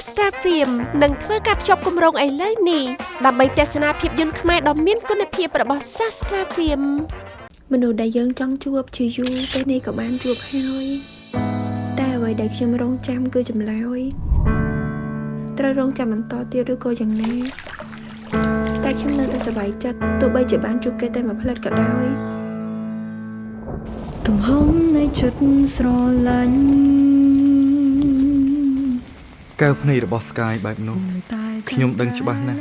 app Sastra Film និងធ្វើការភ្ជាប់គម្រោងឥឡូវនេះដើម្បីទស្សនាភាពយន្តខ្មែរដ៏មានគុណភាពរបស់ Sastra Film មនុស្សដែលយើងចង់ជួបជាយូរពេលនេះក៏បានជួបហើយតែអ្វីដែលខ្ញុំរងចាំគឺចម្លើយត្រូវរងចាំបន្តទៀតឬក៏យ៉ាងណាតែខ្ញុំនៅតែសប្បាយចិត្តទោះបីជាបានជួបគេតែមួយផ្លែតក៏ដោយទំហំនៃចិត្តស្រឡាញ់ កែវភ្នែករបស់ Sky បែបនោះខ្ញុំដឹងច្បាស់ណាស់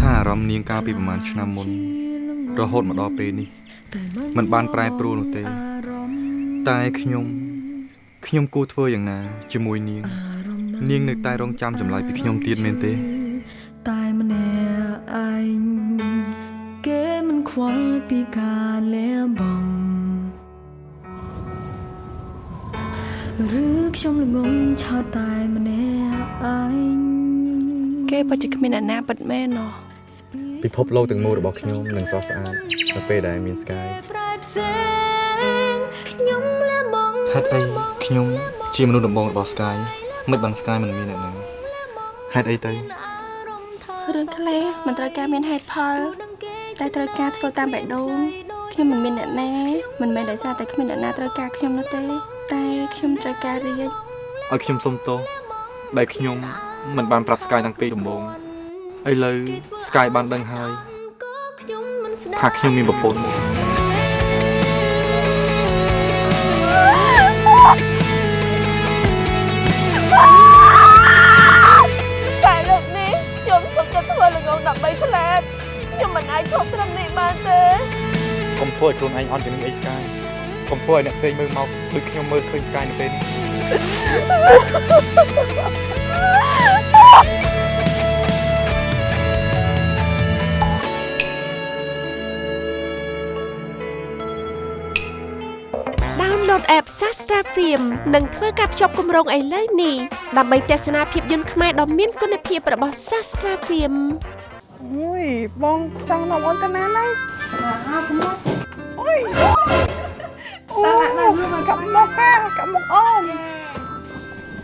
ថាអារម្មណ៍នាងកាលពីប្រហែលឆ្នាំមុន រហូតមកដល់ពេលនេះมันបានប្រែប្រួលនោះទេ តែខ្ញុំ ខ្ញុំគួរធ្វើយ៉ាងណា ជាមួយនាង នាងនៅតែរងចាំចម្លើយពីខ្ញុំទៀតមែនទេ តែម្នាក់ឯងគេមិនខ្វល់ពីការលះបង់ ឬខ្ញុំល្ងងឆោតតែម្នាក់ឯងគេពិតជាគ្មានអ្នកណាពិតមែនណោះពិភពលោកទាំងមូលរបស់ខ្ញុំនឹងស្រស់ស្អាតនៅពេលដែលមាន Sky ប្រែផ្សេងខ្ញុំលះបង់ហេតុអីខ្ញុំជាមនុស្សដំបងរបស់ Sky មិនបាន Sky មិនមានអ្នកណាហេតុអីទៅរឿងខ្លះមិនត្រូវការមានហេតុផលតែត្រូវការធ្វើតាមបេះដូងខ្ញុំមិនមានអ្នកណាមិនមែនដោយសារតែគ្មានអ្នកណាត្រូវការខ្ញុំនោះទេ តែខ្ញុំត្រូវការរៀនឲ្យខ្ញុំសុំទោសដែលខ្ញុំមិនបានប្រាប់ Sky តាំងពីដំបូងឥឡូវ Sky បានដឹងហើយក៏ខ្ញុំមិនស្ដាប់ថាខ្ញុំមានប្រពន្ធតែលើកនេះខ្ញុំសុំចិត្តធ្វើល្ងងដើម្បីឆ្លាតខ្ញុំមិនអាចឈប់ត្រឹមនេះបានទេកុំធ្វើឲ្យខ្លួនឯងអន់ជំនឿអី Sky កុំធ្វើឲ្យអ្នកផ្សេងមើលមកដូចខ្ញុំមើលឃើញ Sky នៅពេលនេះដោនឡូត app Sastra Film និងធ្វើការភ្ជាប់គម្រោងឥឡូវនេះដើម្បីទស្សនាភាពយន្តខ្មែរដ៏មានគុណភាពរបស់ Sastra Film អូយបងចង់នាំអូនទៅណាហ្នឹងអូយអូ កាប់មកកាកាប់មកអូន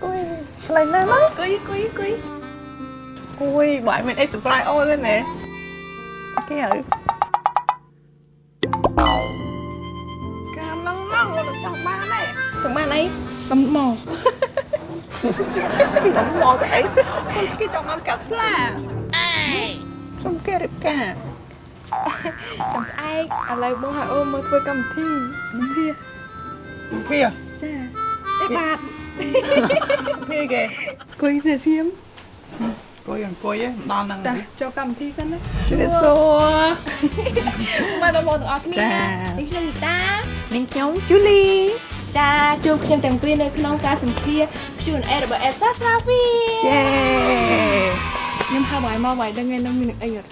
អូយកន្លែងណាហ្នឹងគួយគួយគួយអូយបើឲ្យមានអី surprise អូនទេណែគេហើយកាមហ្នឹងហ្នឹងអូនចង់បានទេចង់បានអីកំមកស៊ីដល់មកទៅអីអូនគេចង់បានកាត់ស្លាអេចង់គេរៀបការ ចាំស្អែកឥឡូវបងឲ្យអូនមកធ្វើកម្មវិធីវិភាវាចាអីបាទវាគេគួយទៅសៀមអង្គុយអង្គុយឯងដល់ហ្នឹងតាចូលកម្មវិធីសិនណាជម្រាបសួរមកបងប្អូនទាំងអស់គ្នាចានេះខ្ញុំនីតានាងខ្ញុំជូលីចាជួបខ្ញុំទាំងពីរនៅក្នុងការសម្ភាស Q&A របស់ Elsa Safi យេខ្ញុំហៅបងឲ្យមកបងឲ្យដឹងឯនឹងមានអីអត់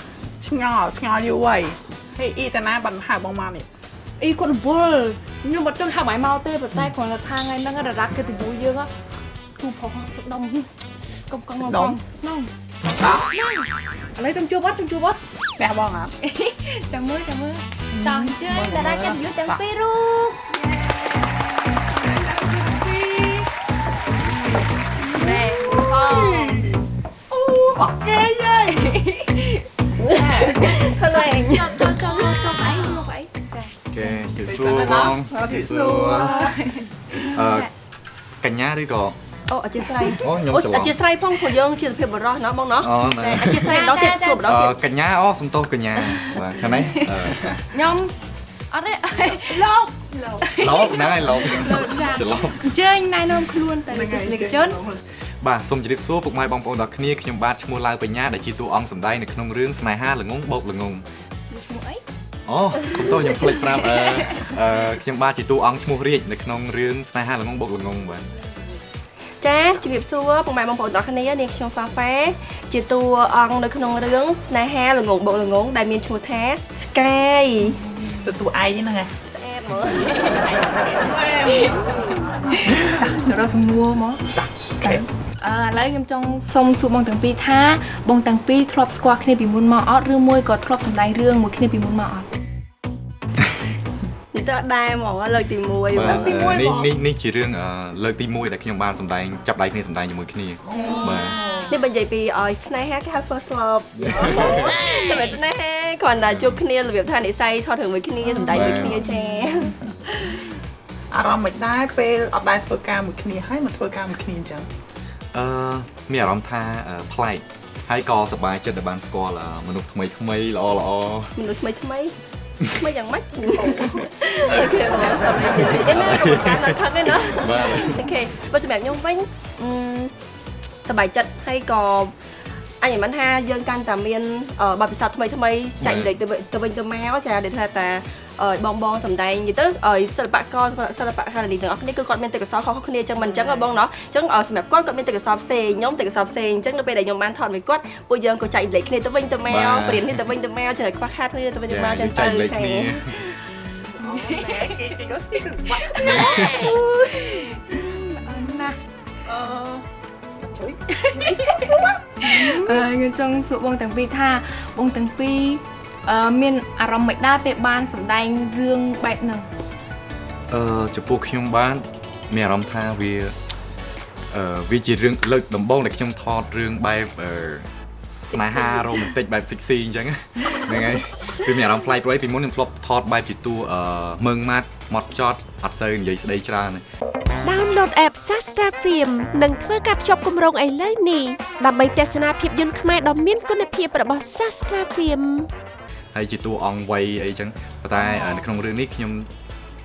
ឆ្ងល់ឆ្ងល់យូរហើយហេអ៊ីតាណាបានហៅបងមកនេះអីគាត់រវល់ខ្ញុំអត់ចង់ហៅបងឲ្យមកទេប៉ុន្តែគ្រាន់តែថាថ្ងៃហ្នឹងរ៉ាត់គេទៅយូរយើងគូផុសទឹកដុំកុំកង់មកបងហ្នឹងដល់ឥឡូវចាំជួបអត់ចាំជួបអត់ផ្ទះបងអត់ចាំមើលចាំមើលតោះអញ្ជើញតារាកិត្តិយសទាំងពីររូបណែផងអូអ ត់គេយេហើយចូលចូលចូលចូលអីមកអីចាគេជឿសួរបងជឿសួរអឺកញ្ញាឬក៏អូអធិស្ឋានអូខ្ញុំអូច្រឡំអធិស្ឋានផងព្រោះយើងជាសុភាពបរិសណាបងណាអូណែអធិស្ឋានម្ដងទៀតសួរម្ដងអទៀតឺកញ្ញាអូសំទោសកញ្ញាបាទខាងនេះអឺខ្ញុំអត់ទេលោកលោកហ្នឹងហើយលោកលោកចាច្រឡំអញ្ជើញណែនាំខ្លួនទៅទស្សនិកជន បាទសូមជម្រាបសួរពុកម៉ែបងប្អូនទាំងគ្នាខ្ញុំបាទឈ្មោះឡាវបញ្ញាដែលជាតួអង្គសម្ដែងនៅក្នុងរឿងស្នេហាល្ងងបោកល្ងងឈ្មោះអីអូសំទោសខ្ញុំភ្លេចប្រាប់អឺអឺខ្ញុំបាទជាតួអង្គឈ្មោះរាជនៅក្នុងរឿងស្នេហាល្ងងបោកល្ងងបាទចាជំរាបសួរពុកម៉ែបងប្អូនទាំងអស់គ្នានាងខ្ញុំហ្វាហ្វាជាតួអង្គនៅក្នុងរឿងស្នេហាល្ងងបោកល្ងងដែលមានឈ្មោះថា Sky សតួឯងហ្នឹង ហ៎ស្អាតហ្មងទៅរកសំណួរមកអឺឥឡូវខ្ញុំចង់សុំសួរបងទាំងពីរថាបងទាំងពីរធ្លាប់ស្គាល់គ្នាពីមុនមកអត់ឬមួយក៏ធ្លាប់សម្ដែងរឿងមួយគ្នាពីមុនមកអត់ននិយាយទៅអត់ដែរហ្មងលើកទី1បាទបាទអឺនេះនេះនេះជារឿងអឺលើកទី1ដែលខ្ញុំបានសម្ដែងចាប់ដៃគ្នាសម្ដែងជាមួយគ្នាបាទនេះបើនិយាយពីឲ្យស្នេហាគេហៅ first love តែមិនស្នេហាគ្រាន់តែជួបគ្នារបៀបថានិស័យថតរឿងមួយគ្នាសម្ដែងមួយគ្នាចា អារម្មណ៍មិនដែរពេលអត់ដែរធ្វើការមួយគ្នាហើយមកធ្វើការមួយគ្នាអញ្ចឹងអឺមានអារម្មណ៍ថាអឺប្លែកហើយក៏សប្បាយចិត្តដែលបានស្គាល់អឺមនុស្សថ្មីថ្មីល្អល្អមនុស្សថ្មីថ្មីថ្មីយ៉ាងម៉េចអូខេបងសម្រាប់និយាយអីណាកុំការណាត់ខឹងទេណាបាទអូខេបើសម្រាប់ខ្ញុំវិញអឺសប្បាយចិត្តហើយក៏ អញមិនថាយើងកាន់តែមានបទពិសោធន៍ថ្មីថ្មីចែកលេខទៅវិញទៅមកចាដែលថាតាបងបងសំដែងនិយាយទៅសិល្បករសិល្បករនេះទាំងអស់គ្នាគឺគាត់មានទេពកោសល្យខុសគ្នាអញ្ចឹងមិនអញ្ចឹងបងណោះអញ្ចឹងសម្រាប់គាត់គាត់មានទេពកោសល្យផ្សេងខ្ញុំទេពកោសល្យផ្សេងអញ្ចឹងនៅពេលដែលខ្ញុំបានថតមួយគាត់ពួកយើងក៏ចែកលេខគ្នាទៅវិញទៅមកព្រៀនគ្នាទៅវិញទៅមកចឹងឲ្យខ្វះខាតគ្នាទៅវិញទៅមកចឹងទៅចាគេគេក៏ស៊ីទៅបាត់ណាអឺ ជួយអឺខ្ញុំចង់សួរបងទាំងពីរថាបងទាំងពីរអឺមានអារម្មណ៍មិនដែរពេលបានសម្ដែងរឿងបែបហ្នឹងអឺចំពោះខ្ញុំបានមានអារម្មណ៍ថាវាអឺវាជារឿងលើកដំបូងដែលខ្ញុំថតរឿងបែបអឺស្នេហារ៉ូមែនទិកបែប sexy អញ្ចឹងហ្នឹងហើយវាមានអារម្មណ៍ប្លែកព្រោះពីមុនខ្ញុំធ្លាប់ថតបែបជាតួអឺមើងម៉ាត់ម៉ត់ចត់អត់សូវនិយាយស្ដីច្រើន ទេ Download app Sastra Film និងធ្វើការភ្ជាប់គម្រោងឥឡូវនេះដើម្បីទស្សនាភាពយន្តខ្មែរដ៏មានគុណភាពរបស់ Sastra Film ហើយជាតួអង្គវ័យអីចឹងប៉ុន្តែអឺនៅក្នុងរឿងនេះខ្ញុំ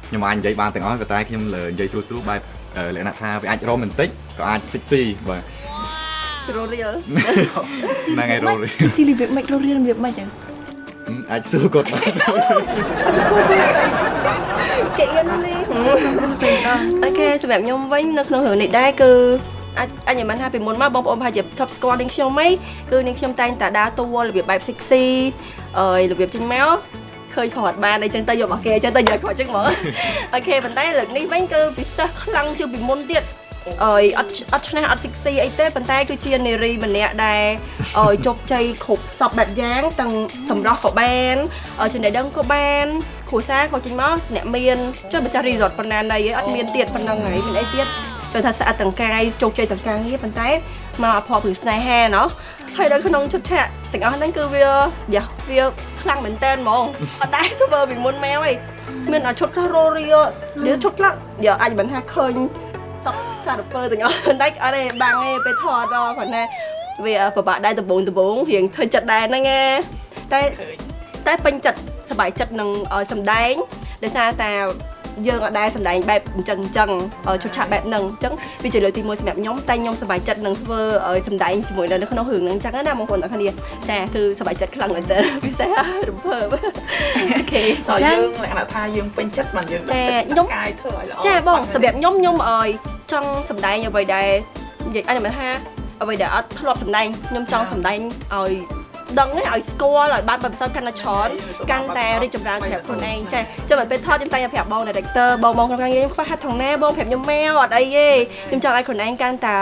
ខ្ញុំអាចនិយាយបានទាំងអស់ប៉ុន្តែខ្ញុំលើនិយាយត្រួសត្រួសបែបអឺលក្ខណៈថាវាអាចរ៉ូមែនទិកក៏អាច sexy បាទរលរៀលហ្នឹងហើយរ៉ូនេះស៊ីលីរបៀបម៉េចរស់រៀនរបៀបម៉េចទៅ អាចសួរគាត់បានគេអៀននេះអូខេសម្រាប់ខ្ញុំវិញនៅក្នុងរឿងនេះដែរគឺអាចអញមិនថាពីមុនមកបងប្អូនប្រហែលជាថប់ស្គាល់នាងខ្ញុំហីគឺនាងខ្ញុំតែងតែដើរតួរបៀបបែប sexy អើយរបៀបចេញមកឃើញគាត់បានអីចឹងទៅយករបស់គេអញ្ចឹងទៅយកគាត់ចឹងហ្មងអូខេប៉ុន្តែលើកនេះវិញគឺពិសេសខ្លាំងជាងពីមុនទៀត អើយអត់អត់ឆ្នះអត់ sexy អីទេប៉ុន្តែគឺជានារីម្នាក់ដែលអើយជោគជ័យគ្រប់សពបែបយ៉ាងទាំងសម្រស់ក៏បានអើចំណេះដឹងក៏បានគ្រួសារក៏ចេញមកអ្នកមានចុះម្ចាស់ resort ប៉ុណ្ណាណីអត់មានទៀតប៉ុណ្ណឹងហើយមានអីទៀតចូលថាស្អាតទាំងកាយជោគជ័យទាំងការងារប៉ុន្តែមកអភ័ព្វពីស្នេហាណោះហើយនៅក្នុងឈុតឆាកទាំងអស់ហ្នឹងគឺវាយ៉ាវាខ្លាំងមែនតើហ្មងអត់ដែរធ្វើពីមុនមកហីមានអាឈុតខ្លះរោរីនេះឈុតខ្លះយ៉ាអាចមិនថាឃើញ សក់សារពើទាំងអស់ប៉ុន្តែអត់ទេបាំងទេពេលថតដល់គាត់ណាវាពិបាកដែរដំបងដំបងរៀងធ្វើចិត្តដែរហ្នឹងឯងតែតែពេញចិត្តសប្បាយចិត្តនឹងឲ្យសម្ដែងដោយសារតែ យើងអត់ដែរសម្ដែងបែបអញ្ចឹងអញ្ចឹងឲ្យឈុតឆាកបែបហ្នឹងអញ្ចឹងវាជាលើកទី1សម្រាប់ខ្ញុំតែខ្ញុំសប្បាយចិត្តនឹងធ្វើឲ្យសម្ដែងជាមួយនៅក្នុងរឿងហ្នឹងអញ្ចឹងណាបងប្អូនទាំងគ្នាចាគឺសប្បាយចិត្តខ្លាំងមែនទែនពិសេសរំភើបអូខេតើយើងលក្ខណៈថាយើងពេញចិត្តបានយើងចាខ្ញុំកាយធ្វើឲ្យល្អចាបងសម្រាប់ខ្ញុំខ្ញុំអើយចង់សម្ដែងអ្វីដែលនិយាយអញមិនថាអ្វីដែលអត់ធ្លាប់សម្ដែងខ្ញុំចង់សម្ដែងឲ្យ ដឹងឲ្យស្គាល់ឲ្យបានបទពិសោធន៍កាន់តែច្រើនកាន់តែរីកចម្រើនសម្រាប់ខ្លួនឯងចាចាំពេលថតខ្ញុំតែប្រាប់បង director បងបងក្នុងការងារខ្ញុំខ្វះហាត់ថងណាបងប្រាប់ខ្ញុំមកអត់អីទេខ្ញុំចង់ឲ្យខ្លួនឯងកាន់តែ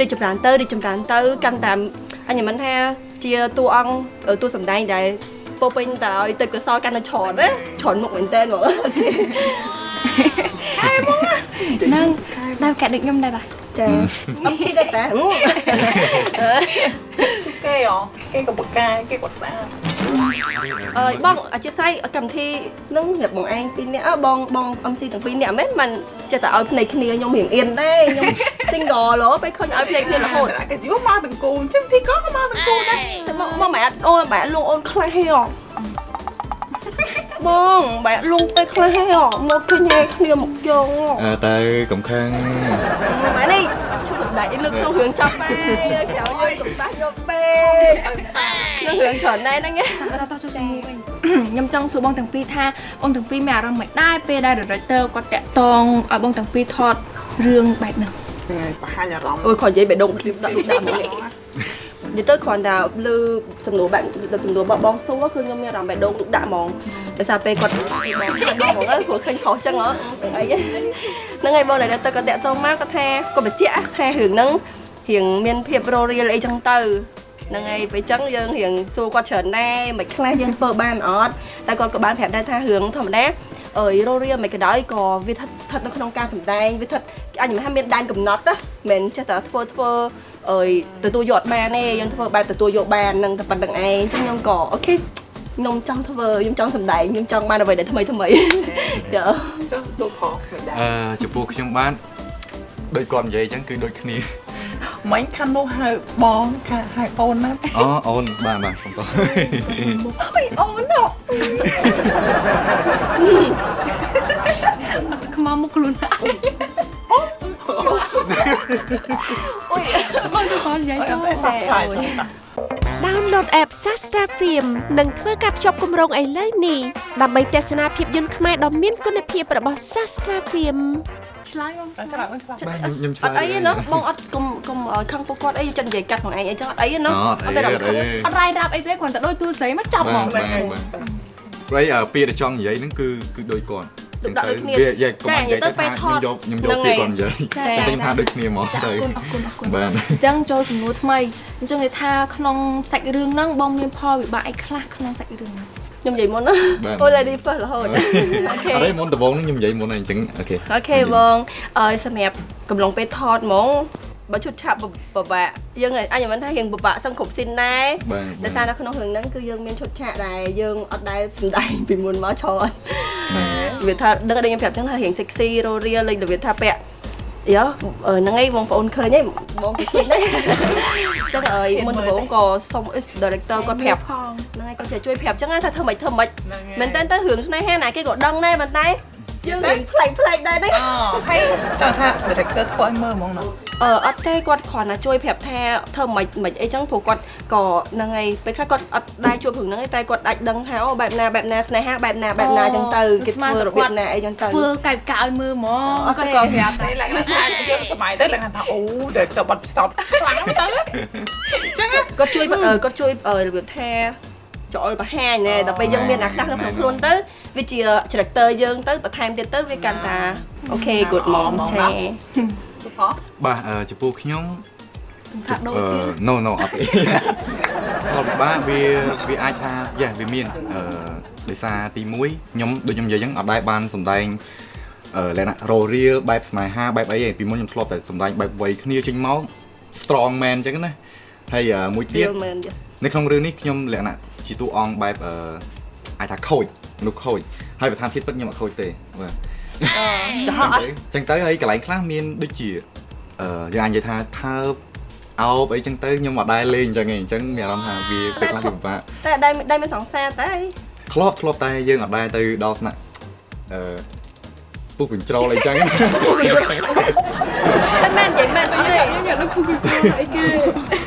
រីកចម្រើនទៅរីកចម្រើនទៅកាន់តែអញមិនថាជាតួអង្គតួសម្ដែងដែលពោពេញតើឲ្យទឹកកសលកាន់តែច្រើនណាច្រើនមុខមែនតើបងហ្នឹងដល់កាត់ដូចខ្ញុំដែរតាចា អត់ស៊ីដែរតាជុះគេហ៎គេក៏បកកាយគេក៏ស្អាតអើយបងអធិស្ឋានកម្មវិធីនឹងសម្រាប់បងឯងពីរនាក់អើបងបង MC ទាំងពីរនាក់មែនមិនចេះតែឲ្យភ្នែកគ្នាខ្ញុំរៀងអៀនដែរខ្ញុំ single ឡូពេលឃើញឲ្យភ្នែកគ្នារហូតគេយូរមកទាំងគូអញ្ចឹងទីក៏មកទាំងគូដែរតែមកមកម៉ែអត់អូនម៉ែលងអូនខ្លះហេហ៎ បងម៉ែលងទៅខ្លះហេហ៎មកឃើញហេគ្នាមកយងអឺទៅកំខាំងម៉ែនេះជួយសម្ដែងនៅក្នុងរឿងចាប់បែក្រៅយើងកំដាស់យកពេកក្នុងរឿងច្រើនដែរហ្នឹងឯងតោះតោះចូលជាមួយវិញខ្ញុំចង់សួរបងទាំងពីរថាបងទាំងពីរមានអារម្មណ៍មិនដែរពេលដែល director គាត់តាក់តងឲ្យបងទាំងពីរថតរឿងបែបហ្នឹងបង្ហាញអារម្មណ៍អូយគាត់និយាយបេះដូងឃ្លីបដាក់ដាក់មកនិយាយទៅគ្រាន់តែលើសំណួរបែបសំណួរបងបងសួរគឺខ្ញុំមានអារម្មណ៍បេះដូងទុកដាក់ហ្មង ដោយសារពេលគាត់បងបងហ្មងអើព្រោះឃើញខុសចឹងហ៎អីហ្នឹងហើយបងដែលទៅគាត់តាក់ទងមកគាត់ថាគាត់បញ្ជាក់ថារឿងហ្នឹងរៀងមានភាពររៀលអីចឹងទៅហ្នឹងហើយពេលចឹងយើងរៀងសួរគាត់ច្រើនដែរមិនខ្លះយើងធ្វើបានអត់តែគាត់ក៏បានប្រាប់ដែរថារឿងធម្មតាអើយរោរៀលមិនក៏ដោយក៏វាស្ថិតស្ថិតនៅក្នុងការសម្ដែងវាស្ថិតអញមិនថាមានដែនកំណត់ណាមិនចេះតែធ្វើធ្វើអើយទទួលយកអត់បានទេយើងធ្វើបែបទទួលយកបាននឹងតែប៉ុណ្្នឹងឯងអញ្ចឹងខ្ញុំក៏អូខេ ខ្ញុំចង់ធ្វើខ្ញុំចង់សម្ដែងខ្ញុំចង់បានអ្វីដែលថ្មីថ្មីចាចុះទូផងមិនដែរអឺចំពោះខ្ញុំបានដូចគាត់និយាយអញ្ចឹងគឺដូចគ្នាមិញខាងនោះហៅបងខាងហៅអូនណាអូអូនបាទបាទសុំតោះអើយអូនហ៎ខ្មៅមុខខ្លួនឯងអូយបងទៅគាត់និយាយទៅតែ តែឆ្លើយអូយ Download app Sastra Film និងធ្វើការភ្ជាប់គម្រោងឥឡូវនេះដើម្បីទស្សនាភាពយន្តខ្មែរដ៏មានគុណភាពរបស់ Sastra Film ឆ្លើយបងតែឆ្លើយអូនឆ្លើយបាទខ្ញុំខ្ញុំឆ្អលើយត់អីទេណោះបងអត់កុំកុំឲ្យខឹងពួកគាត់អីចិត្តនិយាយកាត់ខ្លួនឯងអីចឹងអត់អីទេណោះអត់អីអត់អីអត់រាយរាប់អីទេគ្រាន់តែដូចទូស្រីមកចាប់ហ្មបាទងបាទបាទព្រៃអឺពាក្យដែលចង់និយាយហ្នឹងគឺគឺដូចគាត់ ដូចដាក់ដូចគ្នាវាយ៉ាកុំចានិយាយទៅនិយាយទៅពេលថាថខ្ញុំតយកខ្ញុំយកហ្នឹងពាក្យហើយគាត់និយាយចាតែខ្ញុំថាដូចគ្នាហ្មងចាអទៅរគុណអរគុណអរគុណបាទអញ្ចឹងចូលសំណួរថ្មីអញ្ចឹងនិយាយថាក្នុងសាច់រឿងហ្នឹងបងមានផលវិបាកអីខ្លះក្នុងសាច់រឿងហ្នឹងខ្ញុំនិយាយមុនណាបាទអូ lady first រហូតអូខេអត់ទេមុនដំបូងហ្នឹងខ្ញុំនិយាយមុនហ្នឹងអញ្ចឹងអូខេអូខេបងអើយសម្រាប់កំឡុងពេលថតហ្មង បើឈុតឆាប់បបាក់យើងអញមិនថារៀងបបាក់សឹងគ្រប់ស៊ីនដែរបាទដោយសារនៅក្នុងរឿងហ្នឹងគឺយើងមានឈុតឆាកដែរយើងអត់ដែលសម្ដែងពីមុនមកច្រើនវាថាដឹងតែខ្ញុំប្រាប់ចឹងថារៀង sexy រោរៀលលេចរបៀបថាពាក់យោហ្នឹងឯងបងប្អូនឃើញឯងបងគេឃើញដែរចឹងអើយមុនដំបូងក៏សុំ director គាត់ប្រាប់ផងហ្នឹងហើយគាត់ជួយប្រាប់ចឹងថាធ្វើម៉េចធ្វើម៉េចមែនតើទៅរឿងស្នេហាណាគេក៏ដឹងដែរប៉ុន្តែ យើងរៀងប្លែកប្លែកដែរណាអូហើយចង់ថា director ធ្វើឲ្យមើលហ្មងណាអឺអត់ទេគាត់គ្រាន់តែជួយប្រាប់ថាធ្វើមិនមិនអីចឹងព្រោះគាត់ក៏ហ្នឹងហើយពេលខ្លះគាត់អត់ដែរជួបរឿងហ្នឹងទេតែគាត់អាចដឹងថាអូបែបណាបែបណាស្នេហាបែបណាបែបណាចឹងទៅគេធ្វើរបៀបណាអីចឹងទៅធ្វើកាយកាឲ្យមើលហ្មងអូគាត់ខេក៏ប្រាប់ដែរតែឡើងថាយើងសម័យទៅឡើងថាអូ director បាត់ផ្សោតខ្លាំងទៅអញ្ចឹងគាត់ជួយអឺគាត់ជួយអឺរបៀបថា ចូលបង្ហាញណែដល់ពេលយើងមានឱកាសនៅក្នុងខ្លួនទៅវាជា character យើងទៅបន្ថែមទៀតទៅវាកាន់តាអូខេ good mom ឆេទូផងបាទអឺចំពោះខ្ញុំថាដូរអឺទៀត no no អត់ទេផលពិបាកវាវាអាចថាយ៉ាវាមានអឺដោយសារទី1ខ្ញុំដូចខ្ញុំនិយាយអញ្ចឹងអត់ដែរបានសម្ដែងអឺលក្ខណៈរោរៀលបែបស្នេហាបែបអីទេពីមុនខ្ញុំធ្លាប់តែសម្ដែងបែបវ័យគ្នាចេញមក strong man អញ្ចឹងណា ហើយអឺមួយទៀត real man yes នៅក្នុងរឿងនេះខ្ញុំលក្ខណៈជាតួអង្គបែបអឺអាចថាខូចមនុស្សខូចហើយប្រធានធាតុពិតខ្ញុំអត់ខូចទេបាទចំហអត់អញ្ចឹងទៅហើយកន្លែងខ្លះមានដូចជាអឺយើងអាចនិយាយថាថើបអោបអីចឹងទៅខ្ញុំអត់ដែរលេងអញ្ចឹងឯងអញ្ចឹងមានអារម្មណ៍ថាវាពេលខ្លះវាពិបាកតែដៃដៃមានសង្សារតែធ្លាប់ធ្លាប់តែយើងអត់ដែរទៅដល់ថ្នាក់អឺពុះកញ្ជ្រោលអីចឹងមិនមែននិយាយមែនអត់ទេខ្ញុំយកដូចពុកពីព្រោះអីគេអូយ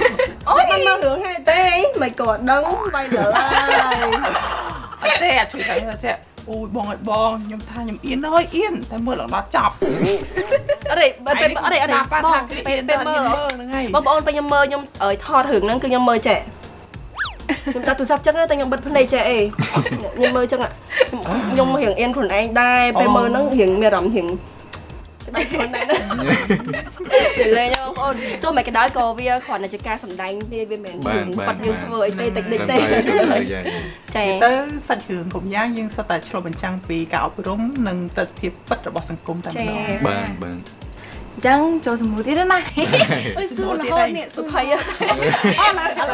មិនមករឿងហេតុទេមិនក៏អត់ដឹងបាយលើហើយអត់ទេអាជួយតែថាចេះអូយបងឲ្យបងខ្ញុំថាខ្ញុំអៀនអើយអៀនតែមើលឡើងដល់ចប់អរិបើពេលអរិអរិប៉ាបថាងគេអៀពេលនពេលទៅមើមើលលហ្នឹងហើយបងប្អូនពេលខ្ញុំមើលខ្ញុំអើយថតរឿងហ្នឹងគឺខ្ញុំមើលចេះខ្ញុំតាទូរស័ព្ទចឹងតែខ្ញុំបិទភ្នែកចេះអីខ្ញុំមើលចឹងខ្ញុំរៀងអៀនខ្លួនឯងដែរពេលមើលហ្នឹងរៀងមានអារម្មណ៍រៀង ដៃខ្លួនឯងណានិយាយបងប្អូនទោះមិនក៏ដោយក៏វាគ្រាន់តែជាការសម្ដែងវាវាមិនបាទបាទបាត់យើងធ្វើអីទេតិចតិចទេតែយ៉ាចាទៅសាច់រឿងគ្រប់យ៉ាងយើងសុទ្ធតែឆ្លុះបញ្ចាំងពីការអប់រំនិងទស្សនវិជ្ជាពិតរបស់សង្គមតែម្ដងបាទបាទអញ្ចឹងចូលសំណួរទៀតណាអុយសួររហូតនេះសុភ័យអ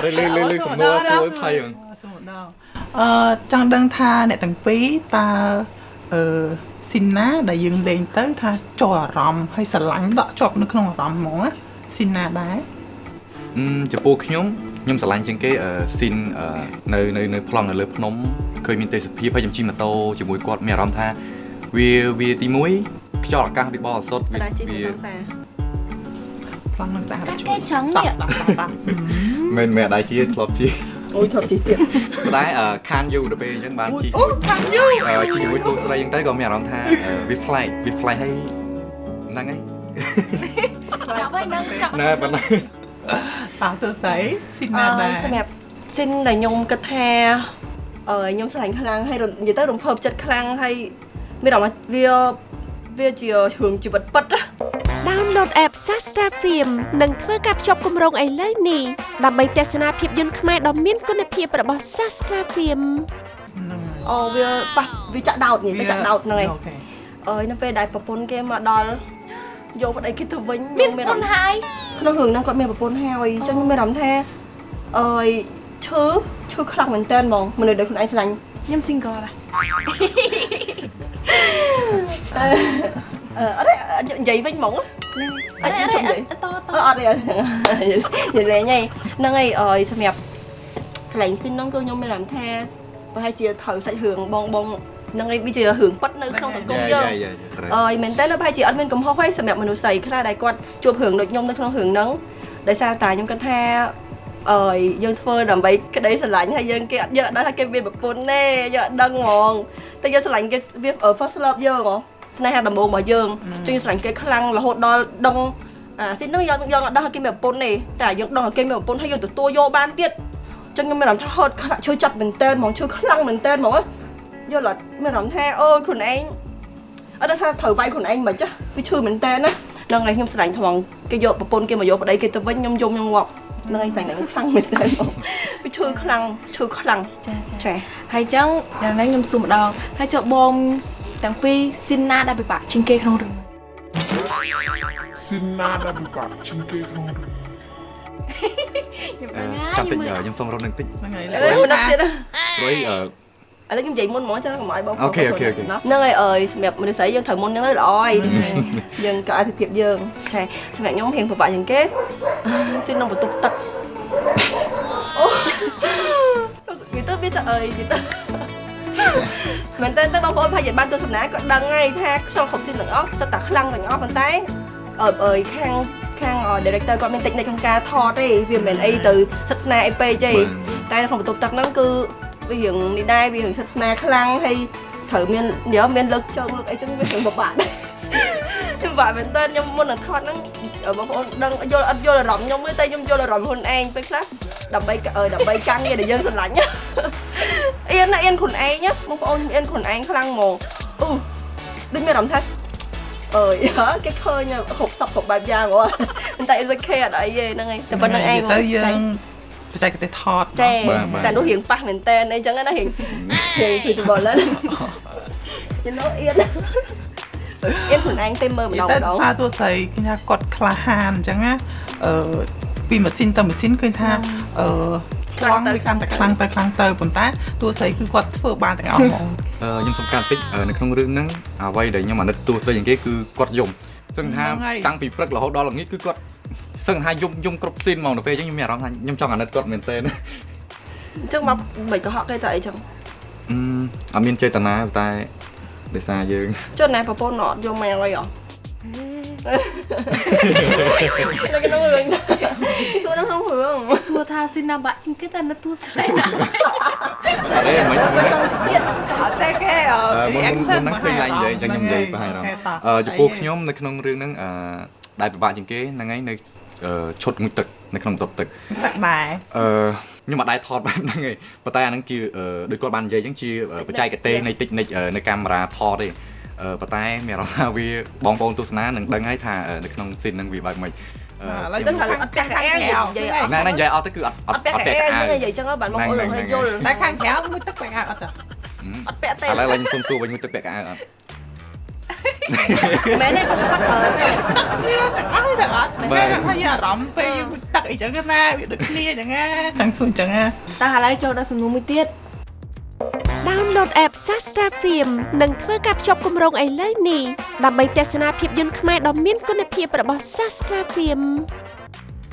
រិលឺលឺលឺសំណួរសួរឲ្យភ័យហ្នឹងសួរម្ដងអឺចង់ដឹងថាអ្នកទាំងពីរតើអឺ ស៊ីនណាដែលយើងលេងទៅថាចូលអារម្មណ៍ហើយស្រឡាញ់ដកជាប់នៅក្នុងអារម្មណ៍ហ្មងណាស៊ីនណាដែរអឺចំពោះខ្ញុំខ្ញុំស្រឡាញ់ជាងគេអឺស៊ីនអឺនៅនៅនៅប្លង់នៅលើភ្នំឃើញមានទេសភាពហើយខ្ញុំជិះម៉ូតូជាមួយគាត់មានអារម្មណ៍ថាវាវាទី1ខ្យល់អាកាសវាបរិសុទ្ធវាដាជីទៅវាសង្សារប្លង់នឹងស្អាតកាត់គេចង់តានេះប់តាប់តាប់មិនមែនដែរជាធ្លាប់ជិះ អូយធប់ជីទៀតប៉ុន្តែអឺខានយូរទៅពេលអញ្ចឹងបានជិះអូខាងយូអឺជិះជាមួយទូស្រីអញ្ចឹងទៅក៏មានអារម្មណ៍ថាអឺវាប្លែកវាប្លែកហើយហ្នឹងហើយចាប់ហើយនឹងចាប់ណែប៉ុណ្ណាតើទៅស្អីស៊ីនអណាដែរឺសម្រាប់ស៊ីនដែលខ្ញុំគិតថាអឺខ្ញុំស្រឡាញ់ខ្លាំងហើយរនិយាយទៅរំភើបចិត្តខ្លាំងហើយមានអារម្មណ៍ថាវាវាជារឿងជីវិតពិតណា Download app Sastra Film និងធ្វើការភ្ជាប់គម្រោងឥឡូវនេះដើម្បីទស្សនាភាពយន្តខ្មែរដ៏មានគុណភាពរបស់ Sastra Film ហ្នឹងហើយអូវាប៉ះវាចាក់ដោតនិយាយទៅចាក់ដោតហ្នឹងឯងអូខេអើយនៅពេលដែលប្រពន្ធគេមកដល់យកប្តីគេទៅវិញមានខ្ញុំពុនហើយក្នុងរឿងហ្នឹងគាត់មានប្រពន្ធហើយអញ្ចឹងខ្ញុំមានអារម្មណ៍ថាអើយឈឺឈឺខ្លាំងមែនតើហ្មងមនុស្សដែលខ្លួនឯងស្រឡាញ់ខ្ញុំ single ដែរ អឺអត់ទេនិយាយវិញហ្មងអត់ទេអត់ទេអត់តតអត់អត់ទេនិយាយលេងហីហ្នឹងហើយអើយសម្រាប់កន្លែងស៊ីនហ្នឹងគឺខ្ញុំមានអារម្មណ៍ថាប្រហែលជាត្រូវសាច់រឿងបងបងហ្នឹងហើយវាជារឿងប៉ិតនៅក្នុងសង្គមយើងយ៉ាត្រូវអើយមែនតើប្រហែលជាអត់មានកំហុសទេសម្រាប់មនុស្សស្រីខ្លះដែលគាត់ជួបរឿងដូចខ្ញុំនៅក្នុងរឿងហ្នឹងដោយសារតែខ្ញុំគិតថាអើយយើងធ្វើដើម្បីក្តីស្រឡាញ់ហើយយើងគេអត់យកអត់ដឹងថាគេមានប្រពន្ធទេយកអត់ដឹងហ្មងតែយើងស្រឡាញ់គេវា first love យើងហ៎ ស្នេហាដំបូងរបស់យើងចឹងយើងស្រឡាញ់គេខ្លាំងរហូតដល់ដឹងអាទីនោះយើងយើងអត់ដឹងថាគេមានប្រពន្ធទេតែយើងដឹងថាគេមានប្រពន្ធហើយយើងទទួលយកបានទៀតចឹងខ្ញុំមានអារម្មណ៍ថាហត់ខ្លាំងជួយចាប់មែនតើហ្មងជួយខ្លាំងមែនតើហ្មងយល់អត់មានអារម្មណ៍ថាអូយខ្លួនឯងអត់ដឹងថាត្រូវវាយខ្លួនឯងមិនចាស់វាឈឺមែនតើណានឹងឯងខ្ញុំស្រឡាញ់ថ្មងគេយកប្រពន្ធគេមកយកប្តីគេទៅវិញខ្ញុំយំខ្ញុំងាប់នឹងឯងស្រឡាញ់នឹងខ្លាំងមែនតើបងវាឈឺខ្លាំងឈឺខ្លាំងចាចាចាហើយចឹងយ៉ាងណាខ្ញុំសួរម្ដងហើយចុះបង ទាំងពីរស៊ីនណាដែលពិបាកជាងគេក្នុងរឿង Sinada buka cingke ក្នុងរឿងខ្ញុំអឺដឹងហើយចាំតិចអឺខ្ញុំសុំរត់នឹងតិចហ្នឹងហើយឥឡូវណាស់ទៀតព្រោះអឺឥឡូវខ្ញុំនិយាយមុនហ្មងចឹងកុំឲ្យបងអូខេអូខេអូខេហ្នឹងហើយអើយសម្រាប់មនុស្សស្រីយើងត្រូវមុនចឹងទៅល្អហើយយើងក៏អធិភាពយើងចាសម្រាប់ខ្ញុំរៀងពិបាកជាងគេទីក្នុងបន្ទប់ទឹកអូវាទៅវាទៅអើយវាទៅ មែនតើទៅបងប្អូនប្រហែលជាបានទស្សនាក៏ដឹងហើយថាក្នុងគ្រប់ស៊ីនទាំងអស់សិតតែខ្លាំងទាំងអស់ប៉ុន្តែអើអើយខាងខាង director គាត់មានតិចនិចក្នុងការថតទេវាមិនមែនអីទៅសិទ្ធស្នាអីពេកទេតែនៅក្នុងបន្ទប់ទឹកហ្នឹងគឺវារឿងនេះដែរវារឿងសិទ្ធស្នាខ្លាំងហើយត្រូវមានយកមានលើកជើងលើកអីចឹងវារឿងពិបាកដែរខ្ញុំបាក់មែនតើខ្ញុំមុននឹងថតហ្នឹងបងប្អូនដឹងយល់អត់យល់អារម្មណ៍ខ្ញុំទេតែខ្ញុំយល់អារម្មណ៍ខ្លួនឯងពេលខ្លះដើម្បីអើដើម្បីការងារដែលយើងស្រឡាញ់ អៀនណាអៀនខ្លួនឯងណាបងប្អូនអៀនខ្លួនឯងខ្លាំងហ្មងអូដូចមានអារម្មណ៍ថាអើយគេឃើញគ្រប់សពគ្រប់បែបយ៉ាងហ៎ប៉ុន្តែ is okay អត់អីទេហ្នឹងហើយតែប៉ុណ្្នឹងឯងទៅយើងបច្ចេកទេសថតចាតែនោះរៀងប៉ះមែនតើអីចឹងណារៀងរៀង feasible ឡើង you know អៀនអៀនខ្លួនឯងទៅមើលម្ដងតែម្ដងសារតួស្រីឃើញថាគាត់ក្លាហានអញ្ចឹងណាអឺពីម៉ាស៊ីនទៅម៉ាស៊ីនឃើញថាអឺ ខ្លាំងវាកាន់តែខ្លាំងទៅខ្លាំងទៅប៉ុន្តែតួស្រីគឺគាត់ធ្វើបានទាំងអស់ហ្មងអឺខ្ញុំសំខាន់តិចអឺនៅក្នុងរឿងហ្នឹងអ្វីដែលខ្ញុំអាណិតតួស្រីជាងគេគឺគាត់យំសឹងថាហ្នឹងហើយតាំងពីព្រឹករហូតដល់ល្ងាចគឺគាត់សឹងថាយំយំគ្រប់ស៊ីនហ្មងទៅពេលអញ្ចឹងខ្ញុំមានអារម្មណ៍ថាខ្ញុំចង់អាណិតគាត់មែនទែនអញ្ចឹងមកមិនក៏ហក់គេតែអីចឹងអឺអត់មានចេតនាតែដោយសារយើងចុះណែប្រពន្ធអត់យកមកអីហ៎ នៅក្នុងរឿងសួរនៅក្នុងរឿងសួរថាស៊ីនណាបាក់ជាងគេតែនៅទូស្រីណាអត់ទេមិនចង់ទៀតអត់ទេគេអឺអឺមុនមុន reaction ហ្នឹងឃើញឡើងនិយាយអញ្ចឹងខ្ញុំនិយាយប្រហែលអារម្មណ៍អឺចំពោះខ្ញុំនៅក្នុងរឿងហ្នឹងអឺដែលពិបាកជាងគេហ្នឹងហើយនៅអឺឈុតងូតទឹកនៅក្នុងបន្ទប់ទឹកទឹកដែរអឺខ្ញុំអត់ដែរថតបែបហ្នឹងទេប៉ុន្តែអាហ្នឹងជាអឺដូចគាត់បាននិយាយអញ្ចឹងជាបច្ចេកទេសនៃតិចនិចនៅកាមេរ៉ាថតទេអឺ ប៉ុន្តែមានអារម្មណ៍ថាវាបងប្អូនទស្សនានឹងដឹងហើយថានៅក្នុងស៊ីនហ្នឹងវាបែបម៉េចអឺឥឡូវទៅទៅថាខាងអត់ពាក់កៅអៅនិយាយអត់ណែណែនិយាយអត់ទៅគឺអត់អអត់ត់ពាក់អត់កៅពាក់អៅកៅអៅនិយាយចឹងបានបងប្អូនឲ្យយល់តែខាងក្រៅមួយទឹកបែកអត់ចាអត់ពាក់ទេឥឡូវឡើងខ្ញុំសុំសួរវិញមួយទឹកពាក់កៅអៅអត់មែនទេគាត់អើវាទាំងអស់ទាំងអត់តែថាយកអារម្មណ៍ពេលយើងទឹកអីចឹងណាវាដូចគ្នាអញ្ចឹងណាទាំងសួរអញ្ចឹងណាតែឥឡូវចូលដល់សំណួរមួយទៀត download app Sastra Film និងធ្វើការភ្ជាប់គម្រោងឥឡូវនេះដើម្បីទស្សនាភាពយន្តខ្មែរដ៏មានគុណភាពរបស់ Sastra Film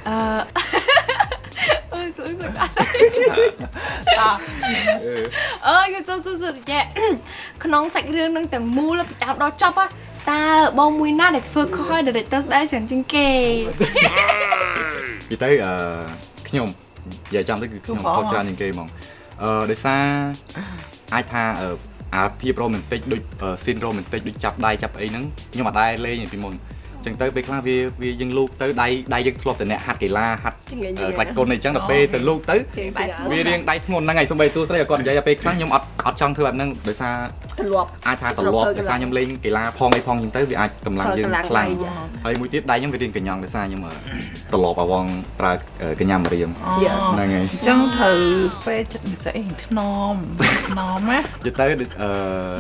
អឺអើយសួរសួរអត់អអើយសួរសួរសួរចាក្នុងសាច់រឿងនឹងទាំងមូលពីដើមដល់ចប់ហ៎តើបងមួយណាដែលធ្វើខុសឲ្យ director ស្ដាយចឹងជាងគេពីទៅអឺខ្ញុំនិយាយចំទៅគឺខ្ញុំខុសច្រើនជាងគេហ្មង អឺដោយសារអាចថាអឺអាភាពរ៉ូមែនទិកដូចស៊ីនរ៉ូមែនទិកដូចចាប់ដៃចាប់អីហ្នឹងខ្ញុំអត់ដែរលេងពីមុនអញ្ចឹងទៅពេលខ្លះវាវាយើងលូកទៅដៃដៃយើងធ្លាប់តែអ្នកហាត់កីឡាហាត់ជំនាញអឺក្លាច់គុណអីចឹងដល់ពេលទៅលូកទៅវារៀងដៃធ្ងន់ហ្នឹងហើយសំបីទូស្រីឲ្យគាត់និយាយដល់ពេលខ្លះខ្ញុំអត់អត់ចង់ធ្វើបែបហ្នឹងដោយសារ ទម្លាប់អាចថាត្រឡប់ដោយសារខ្ញុំលេងកីឡាផងអីផងអញ្ចឹងទៅវាអាចកម្លាំងយើងខ្លាំងហើយមួយទៀតដៃខ្ញុំវារៀងកញ្ញង់ដោយសារខ្ញុំត្រឡប់អាវងប្រើកញ្ញាមរៀមហ្នឹងហើយអញ្ចឹងត្រូវពេលចិត្តពិសេសថ្នមថ្នមណានិយាយទៅអឺ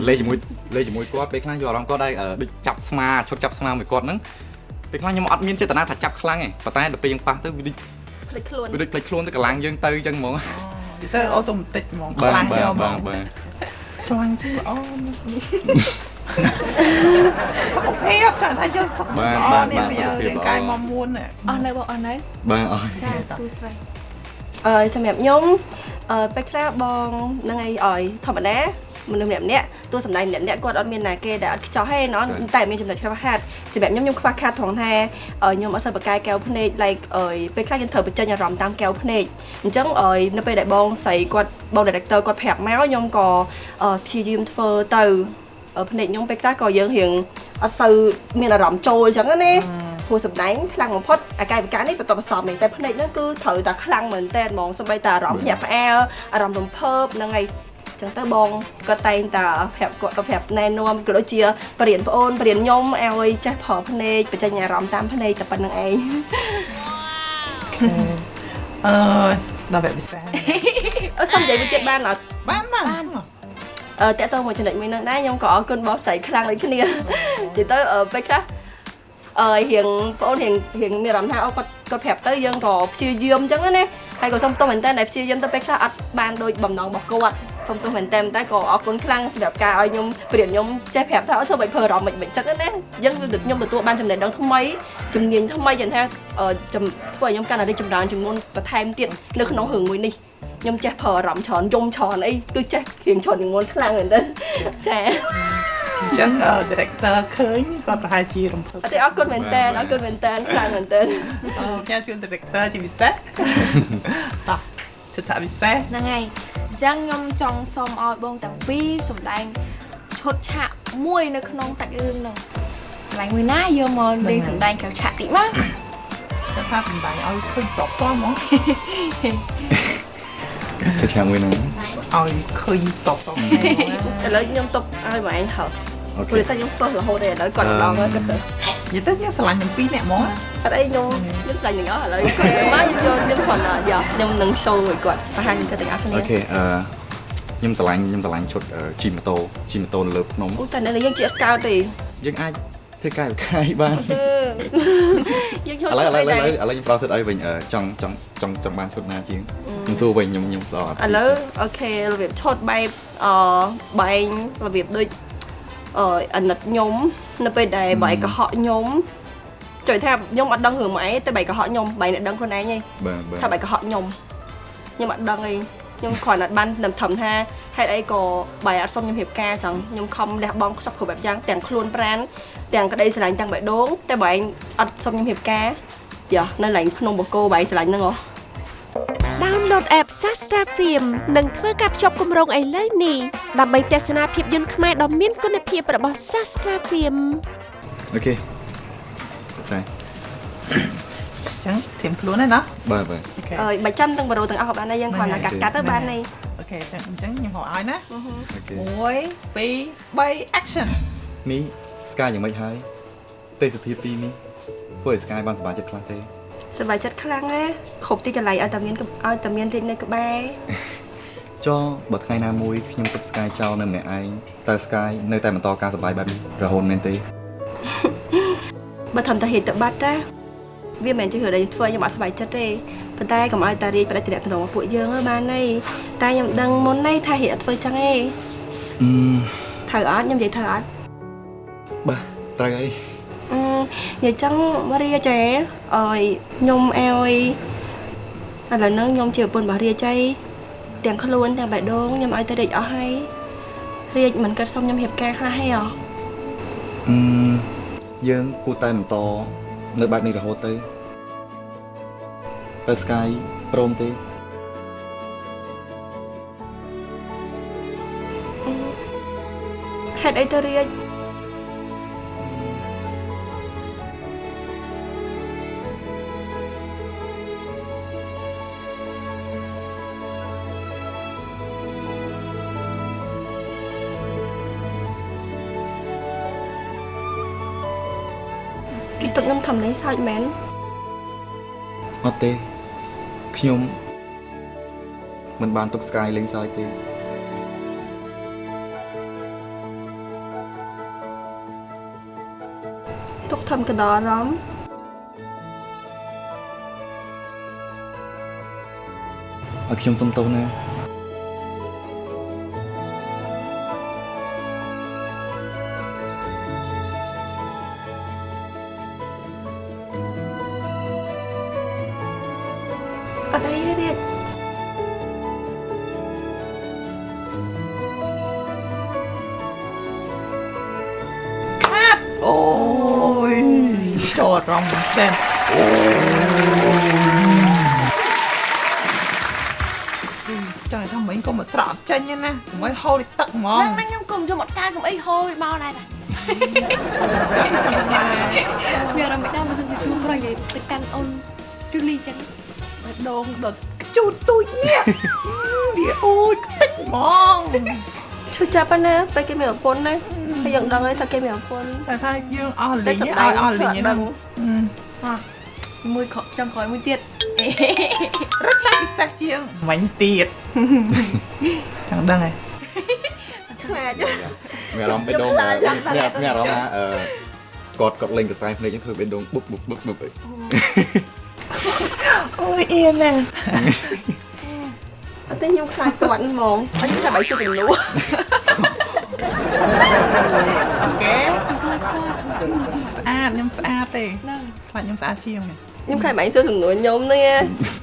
លេងជាមួយលេងជាមួយគាត់ពេលខ្លះយកអារម្មណ៍គាត់ដែរដូចចាប់ស្មាឈុតចាប់ស្មាមួយគាត់ហ្នឹងពេលខ្លះខ្ញុំអត់មានចេតនាថាចាប់ខ្លាំងទេប៉ុន្តែដល់ពេលយើងប៉ះទៅវាដូចភ្លេចខ្លួនវាដូចផ្លេចខ្លួនទៅកម្លាំងយើងទៅអញ្ចឹងហ្មងនិយាយទៅអូតូម៉ាទិកហ្មងបាខ្លាំងទយកបាទហ្មបាទងបាទ ខ្លាំងជាងល្អសុខភាពតែថាយកសុខភាពល្អនេះវារាងកាយមកមួនណាអស់នៅបងអស់នៅបាទអរចាទូស្រីអឺសម្រាប់ខ្ញុំអឺពេលខ្លះបងហ្នឹងឯងឲ្យធម្មតាមនុស្សម្នាក់ម្នាក់ តួសម្ដែងម្នាក់ម្នាក់គាត់អត់មានណាគេដែលអត់ខ្ចោះទេណោះតែមានចំណុចខ្វះខាតសម្រាប់ខ្ញុំខ្ញុំខ្វះខាតត្រង់ថាអឺខ្ញុំអត់សូវបកកាយកែវភ្នែក like អើយពេលខ្លះយើងត្រូវបញ្ចេញអារម្មណ៍តាមកែវភ្នែកអញ្ចឹងអើយនៅពេលដែលបងស្រីគាត់បង director គាត់ប្រាប់មកខ្ញុំក៏អឺព្យាយាមធ្វើទៅអឺភ្នែកខ្ញុំពេលខ្លះក៏យើងរៀងអត់សូវមានអារម្មណ៍ចូលអញ្ចឹងណាព្រោះសម្ដែងខ្លាំងបំផុតអាកាយវិការនេះបន្ទាប់បន្សំនេះតែភ្នែកហ្នឹងគឺត្រូវតែខ្លាំងមែនតើហ្មងសូម្បីតែអារម្មណ៍ភ្ញាក់ផ្អើលអារម្មណ៍រំភើបហ្នឹងហើយ ចឹងទៅបងក៏តែងតែប្រាប់គាត់ប្រាប់ណែនាំក៏ដូចជាបរៀនប្អូនបរៀនខ្ញុំឲ្យចេះប្រើភ្នែកបញ្ចេញអារម្មណ៍តាមភ្នែកតែប៉ុណ្្នឹងឯងអឺដល់វគ្គពិសេសអឺសុំនិយាយមួយទៀតបានអត់បានបានអឺតើតើមួយចំណុចមួយហ្នឹងដែរខ្ញុំក៏អរគុណបងស្រីខ្លាំងដូចគ្នានិយាយទៅអឺពេលខ្លះអឺរៀងបងអូនរៀងរៀងមានអារម្មណ៍ថាអូគាត់គាត់ប្រាប់ទៅយើងក៏ព្យាយាមអញ្ចឹងណាហើយក៏សុំទោសមែនតើដែលព្យាយាមទៅពេលខ្លះអត់បានដូចបំណងរបស់គាត់ សុំទោសមែនតើតែក៏អរគុណខ្លាំងសម្រាប់ការឲ្យខ្ញុំព្រៀនខ្ញុំចេះប្រាប់ថាអត់ធ្វើមិនធ្វើអារម្មណ៍មិនមិនចឹងណាយើងខ្ញុំទទួលបានចំណេះដឹងថ្មីជំនាញថ្មីយ៉ាងថាអឺជំធ្វើឲ្យខ្ញុំកាន់តែរីកចម្រើនចំនួនបន្ថែមទៀតនៅក្នុងរឿងមួយនេះខ្ញុំចេះប្រើអារម្មណ៍ច្រើនយំច្រើនអីគឺចេះរៀងច្រើនជាងមុនខ្លាំងមែនតើចាអញ្ចឹង director ឃើញគាត់ប្រហែលជារំភើបអត់ទេអរគុណមែនតើអរគុណមែនតើខ្លាំងមែនតើអូញ៉ាំជូន director ជាពិសេសតោះសិទ្ធិពិសេសហ្នឹងហើយ អញ្ចឹងខ្ញុំចង់សូមឲ្យបងទាំងពីរសម្ដែងឈុតឆាកមួយនៅក្នុងសាច់រឿងហ្នឹងស្លាញ់មួយណាយកមកលេងសម្ដែងក្រៅឆាកតិចមកគាត់ថាសំដែងឲ្យឃើញតបតហ្មងទៅឆាកមួយហ្នឹងឲ្យឃើញតបតឥឡូវខ្ញុំតុបឲ្យបងឯងហៅអូព្រោះខេតែខ្ញុំទោះរហូតទេឥឡូវគាត់ម្ដងហើយគាត់ទៅនិយាយទៅយើងស្រឡាញ់ទាំងពីរនាក់ហ្មង អត់អីខ្ញុំខ្ញុំស្លាញ់ទាំងអស់ឥឡូវគាត់មកខ្ញុំយកខ្ញុំគ្រាន់តែយកខ្ញុំនឹង show ឲ្យគាត់បង្ហាញគាត់ទាំងអស់គ្នាអូខេអឺខ្ញុំឆ្លាញ់ខ្ញុំឆ្លាញ់ឈុតជីម៉ូតូជីម៉ូតូនៅលើភ្នំអូតែនៅនេះយើងជាអត់កោតទេយើងអាចធ្វើកាយវិការបានយើងចូលឥឡូវឥឡូវឥឡូវឥឥឡូវខ្ញុំប្រោសិតអីវិញអឺចង់ចង់ចង់ចង់បានឈុតណាជាងខ្ញុំសួរវិញខ្ញុំខ្ញុំផ្ដល់អត់ឡូវអូខេរបៀបឈុតបែបអបែងរបៀបដូចអអាណិតខ្ញុំនៅពេលដែលបែកកុហកខ្ញុំ ជួយថាខ្ញុំអត់ដឹងរឿងមកអីតែបែកកុហកខ្ញុំបែកអ្នកដឹងខ្លួនឯងឯងបាទបាទថាបែកកុហកខ្ញុំខ្ញុំអត់ដឹងអីខ្ញុំគ្រាន់តែបានតែធំថាហេតុអីក៏បែកអត់សុំខ្ញុំរៀបការចឹងខ្ញុំខំលះបង់ខ្សឹបគ្រប់បែបយ៉ាងទាំងខ្លួនប្រានទាំងក្តីស្រឡាញ់ទាំងបេះដូងតែបែកអត់សុំខ្ញុំរៀបការយ៉ានៅឡើងភ្នំបូកគោបែកស្រឡាញ់ហ្នឹងហ៎ download app Sastra Film និងធ្វើការភ្ជាប់គម្រោងឥឡូវនេះដើម្បីទស្សនាភាពយន្តខ្មែរដ៏មានគុណភាពរបស់ Sastra Film អូខេ ស្រាយអញ្ចឹងធៀមខ្លួនហើយណាបាទបាទអូខេអើយបើចាំទាំងបរោទាំងអស់ក៏បានដែរយើងគ្រាន់តែកាត់កាត់ទៅបានហើយអូខេអញ្ចឹងអញ្ចឹងខ្ញុំហៅឲ្យណាអូខេ1 2 3 action នេះស្កាយយ៉ាងម៉េចហើយទេសភាពទីនេះធ្វើឲ្យស្កាយបានសប្បាយចិត្តខ្លះទេសប្បាយចិត្តខ្លាំងណាគ្រប់ទីកន្លែងឲ្យតែមានឲ្យតែមានរីកនៅក្បែរចុះបើថ្ងៃណាមួយខ្ញុំទុកស្កាយចោលនៅម្នាក់ឯងតើស្កាយនៅតែបន្តការសប្បាយបែបនេះរហូតមែនទេ បើធំតាហេតុទៅបាត់តាវាមិនមែនជារឿងដែលធ្វើឲ្យខ្ញុំអត់សប្បាយចិត្តទេប៉ុន្តែកុំឲ្យតារីកប្រតិទិនរបស់ពួកយើងទៅបានហើយតែខ្ញុំដឹងមុននេះថាហេតុអត់ធ្វើចឹងទេអឺត្រូវអត់ខ្ញុំនិយាយត្រូវអត់បាទត្រូវហើយអឺនិយាយចឹងរាជឯអើយខ្ញុំឲ្យឥឡូវហ្នឹងខ្ញុំជាប្រពន្ធរបស់រាជឯទាំងខ្លួនទាំងបេះដូងខ្ញុំឲ្យតែរាជអស់ហើយរាជមិនគិតសុំខ្ញុំរៀបការខ្លះហីអ្ហ៎អឺ យើងគួរតែបន្តនៅបែបនេះរហូតទៅតើស្កាយព្រមទេហេតុអីទៅរាជ ខ្ញុំធ្វើលេងសើចមែនអត់ទេខ្ញុំមិនបានទុកស្កាយលេងសើចទេទុកធ្វើកណ្ដោអារម្មណ៍ឲ្យខ្ញុំសុំទោសណា ចូលអារម្មណ៍មែនទែនចាំថាមិញក៏មកស្រក់អត់ចេញទេណាកុំឲ្យហូរទឹកហ្មងហ្នឹងខ្ញុំគុំយកមកកានកុំអីហូរមកដែរតាមានអារម្មណ៍មិនដែរបើសិនជាខ្ញុំប្រយនិយាយទៅកាន់អូនជូលីចឹងបេះដូងដល់ជូតទូចនេះវាអូយខ្ទេចហ្មងឈឺចាប់ប៉ុណ្ណាពេលគេមានប្រពន្ធណា ហើយយើងដឹងហើយថាគេមានប្រពន្ធតែថាយើងអស់លីងតែឲ្យសម្ដែងអស់លីងធ្វើអត់ដឹងហ្នឹងមួយខចង់ក្រោយមួយទៀតរត់តែពិសេសជាងមាញ់ទៀតចង់ដឹងហ៎ខ្លាចមានអារម្មណ៍បេះដូងមានមានអារម្មណ៍ថាអឺគាត់គាត់លេងកសែភ្នែកហ្នឹងធ្វើបេះដូងបុកបុកបុកបុកអីអូយអៀនណាអត់ទេខ្ញុំខ្លាចគាត់ហ្មងអត់ខ្ញុំថាបាយជិះជំនួស អូខេស្អាតខ្ញុំស្អាតទេហ្នឹងខ្លាចខ្ញុំស្អាតជាងនេះខ្ញុំខ្លាចបាយសួរជំនួសខ្ញុំនេះ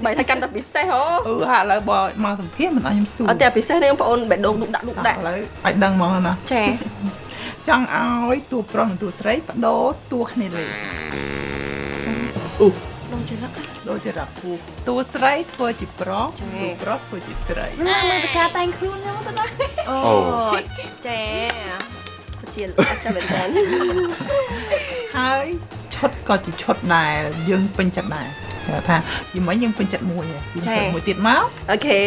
បាយថាកាន់តែពិសេសហ៎អឺហាឥឡូវបើមកសម្ភារមិនឲ្យខ្ញុំសួរអត់តែពិសេសនេះបងប្អូនបេះដូងឌុកដាក់ឌុកដាក់ឥឡូវឲ្យដឹងហ្មងណាចាចង់ឲ្យតួប្រុសនិងតួស្រីបដូរតួគ្នាលេងដូចជារឹក ដូចជារកគូតួស្រីធ្វើជាប្រុសតួប្រុសធ្វើជាស្រីមើលទៅការតែងខ្លួនខ្ញុំទៅដល់អូអូចាជាអត់ចាំមែនតើហើយឈុតក៏ជាឈុតដែលយើងពេញចិត្តដែរគេថាយីមិញយើងពេញចិត្តមួយហើយយើងពេញមួយទៀតមកអូខេ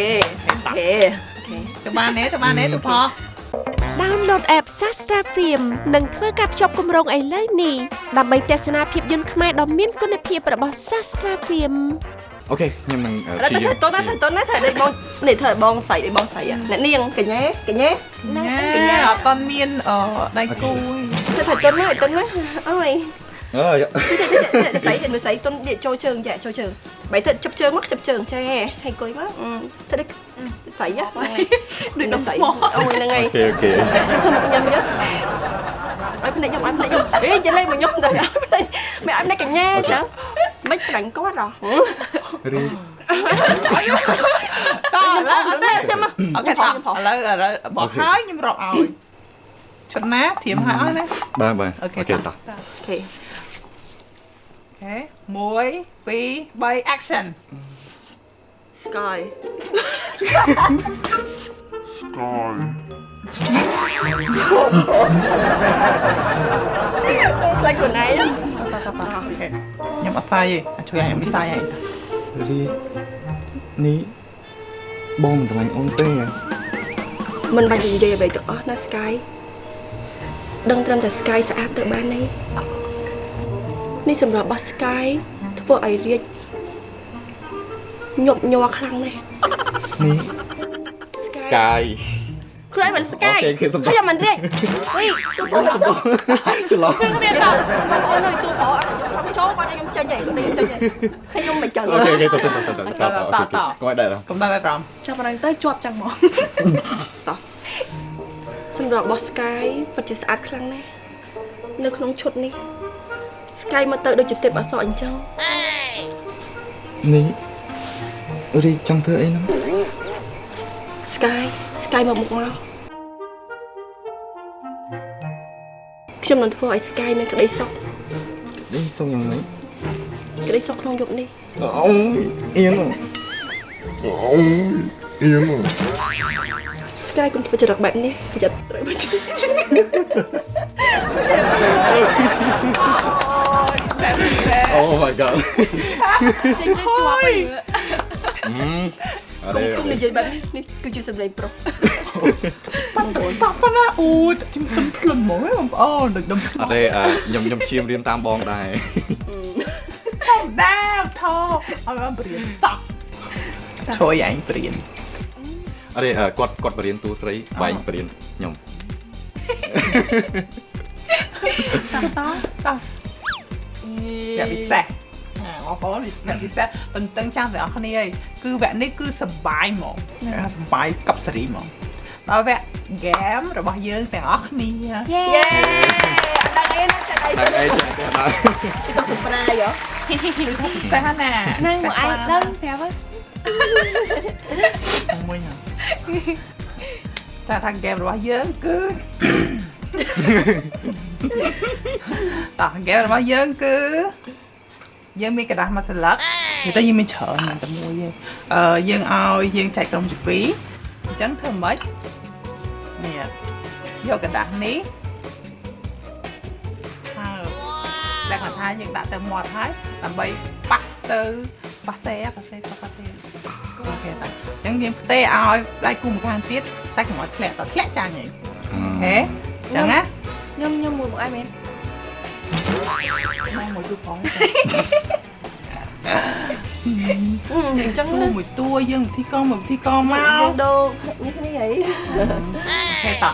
អូខេអូខេទៅបានទេទៅបានទេទៅផោះ Download app Sastra Film និងធ្វើការភ្ជាប់គម្រោងឥឡូវនេះដើម្បីទស្សនាភាពយន្តខ្មែរដ៏មានគុណភាពរបស់ Sastra Film អូខេខ្ញុំនឹងអឺឥឡូវព្យាយាមទៅតោះណាទៅតោះណាថាដេកបងនេះធ្វើឲ្យបងស្អីដេកបងស្អីអ្នកនាងកញ្ញាកញ្ញាហ្នឹងញ៉ាកញ្ញាអត់តន់មានអដៃគូធ្វើថាតុនណាតុនណាអើយអើយស្អីទៅស្អីតុននេះចូលជើងចាចូលជើងបែរទៅជិបជើងមកជិបជើងចាហើយអង្គុយមកធ្វើដូច ស្អីហ៎ដូចដុំស្អីថ្មអូយហ្នឹងហើយអូខេអូខេខ្ញុំខ្ញុំឲ្យភ្នែកខ្ញុំឲ្យភ្នែកខ្ញុំអេចេះលេងមកខ្ញុំទៅឲ្យភ្នែកមិនឲ្យភ្នែកកញ្ញាចឹងមិនប្រាញ់គាត់ហ៎រីតឥឡូវអត់ទេខ្ញុំមកអូខេតឥឡូវឥឡូវបោះហើយខ្ញុំរកឲ្យឈុតណាធៀមឲ្យឲ្យណាបាទបាទអូអូខេខេតោះតោះអូខេអូខេ1 2 3 action Sky Sky ខ្លាចខ្លួនឯងតោះតោះតោះអូខេខ្ញុំអត់សាយទេជួយឲ្យមីសាយឲ្យរីនេះបងមិនស្រឡាញ់អូនទេមិនបាច់និយាយអ្វីទាំងអស់ណា Sky ដឹងត្រឹមតែ Sky ស្អាតទៅបានទេនេះសម្រាប់របស់ Sky ធ្វើឲ្យរាជ ញាប់ញ័រខ្លាំងណាស់នេះ Sky ខ្លួនឯងមិន Sky អូខេគេសម្រាប់ហើយមិនរាជអុយទូពោះច្រឡំគ្នាតើបងប្អូននៅទូពោខ្ញុំចង់ចូលគាត់ខ្ញុំចេញហើយគាត់ខ្ញុំចេញហើយហើយខ្ញុំមិនចឹងអូខេអូខេតោះតោះតោះតោះតោះអូខេកុំឲ្យដែរកុំដល់តែត្រង់ចាប់អារម្មណ៍ទៅជាប់ចឹងមកសម្រាប់របស់ Sky ពិតជាស្អាតខ្លាំងណាស់នៅក្នុងឈុតនេះ Sky មកទៅដូចជាទេពអសរអញ្ចឹងនេះ រីចង់ធ្វើអីហ្នឹង Sky Sky មកមុខមកខ្ញុំនឹងធ្វើឲ្យ Sky មានក្តីសុខនេះសុំយ៉ាងម៉េចក្តីសុខក្នុងយប់នេះអូអៀនអូអៀន Sky កុំធ្វើចរិតបែបនេះប្រយ័ត្នត្រូវបាច់អូ my god ចេញទៅជាប់ហើយ អឺអរេគុំនិយាយបែបនេះនេះគឺជាសម្លេងប្រុសប៉ាតោះប៉ុណ្ណាអូយជំសិនភ្លុនហ្មងហ៎បងប្អូនដឹកដុំអត់ទេអឺខ្ញុំខ្ញុំជៀមរៀនតាមបងដែរធម្មតាថោឲ្យបានបរៀនតោះជួយឯងបរៀនអត់ទេអឺគាត់គាត់បរៀនតួស្រីបែងបរៀនខ្ញុំតោះតោះតោះអ្នកពិសេសអា បងប្អូនអ្នកពិសេសតឹងតឹងចាំទាំងអស់គ្នាហើយគឺវគ្គនេះគឺសប្បាយហ្មងសប្បាយកັບសេរីហ្មងដល់វគ្គ game របស់យើងទាំងអស់គ្នាយេយេអត់ដឹងអីណាចិត្តអីតែអីចេះទេបាទទៅទៅប្រាយហ៎ពិសេសណាហ្នឹងមកឯងដឹងប្រាប់ទៅមួយហ្នឹងតែថា game របស់យើងគឺតោះ game របស់យើងគឺ យើងមានกระดาษមួយស្លឹកនិយាយទៅយើងមានច្រើនណាស់តែមួយទេអឺយើងឲ្យយើងចែកក្រុមជាពីរអញ្ចឹងធ្វើម៉េចនេះយកกระดาษនេះហើយលក្ខណៈថាយើងដាក់ទៅមាត់ហើយដើម្បីប៉ះទៅប៉ះសេប៉ះសេសុខប៉ះសេអូខេតាអញ្ចឹងយើងផ្ទេឲ្យដៃគូម្ខាងទៀតតែកុំឲ្យធ្លាក់តធ្លាក់ចាញ់ហីអូខេអញ្ចឹងណា ខ្ញុំខ្ញុំមួយមកឯងមែន មកមួយទូផងអញ្ចឹងតួណាមួយតួយើងវិធីកងមកវិធីកងមកយើងដូរនេះគ្នាហីហេត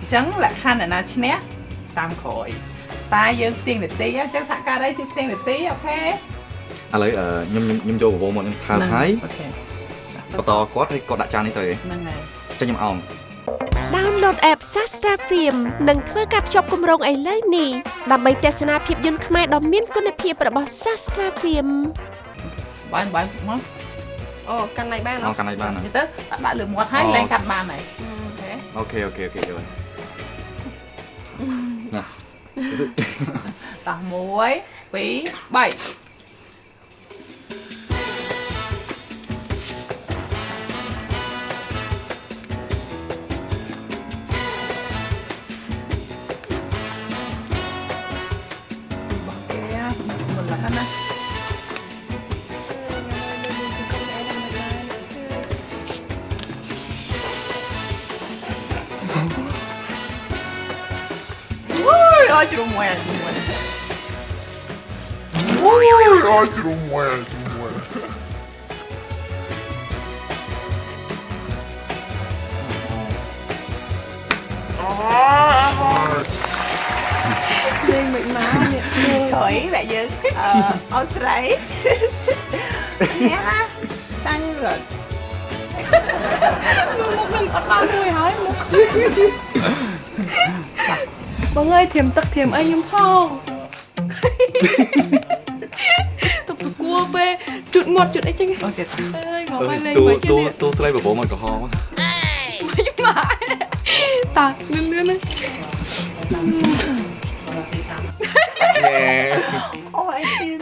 អញ្ចឹងលក្ខខណ្ឌអ្នកណាឈ្នះតាមក្រោយតែយើងផ្ទៀងនាទីអញ្ចឹងសហការីជួយផ្ទៀងនាទីអូខេឥឡូវអឺខ្ញុំខ្ញុំខ្ញុំចូលប្រវោមកខ្ញុំថើបហើយអូខេបន្តគាត់ហើយគាត់ដាក់ចាននេះទៅឯងហ្នឹងហើយចឹងខ្ញុំអោង Download app Sastra Film និងធ្វើការភ្ជាប់គម្រោងឥឡូវនេះដើម្បីទស្សនាភាពយន្តខ្មែរដ៏មានគុណភាពរបស់ Sastra Film បានបានមកអូកាន់ណៃបានអោកាន់ឲ្យបាននិយាយទៅដាក់លើមាត់ហើយលែងកាត់បានហើយអូខេអូខេអូខេអូខេយល់ណាតោះ1 2 3 Ui, ôi chị đụng ngoè, chị đụng ngoè. Ui, ai chứ đúng ngoài, chứ đúng ngoài. លេងមិនមកនេះ Trời mẹ Dương, ờ, ôi sấy. Nhá, chanh rồi. មុខនឹងអត់បានមួយហើយមុខ បងអើយធៀមទឹកធៀមអីខ្ញុំផងទុកទៅគួពេលជូតមាត់ជូតអីចឹង Ôi trời អើយងប់ហើយលេងតួមកជិះតួនេះតួស្រីប្រវោមកក្រហមមកតានឿននឿនណែ Ôi anh Tiên.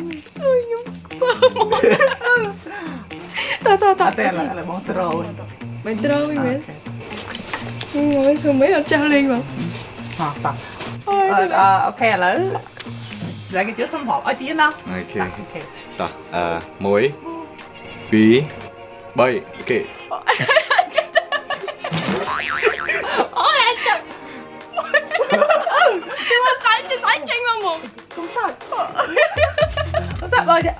តើតើតើ À, tên là, là bóng trâu. មិនត្រូវវិញមែនងយធ្វើមិនអត់ចាស់លេងមក Ờ, tập. Ờ, ờ, ok, lỡ. Lại cái chữ xâm hộp ở phía nó. អូខេ Tập, ok. តោះអឺ1 2 3អូខេទៅសាច់ទៅសាច់ចេញមកមក Không sao. Không sao, bơi đi.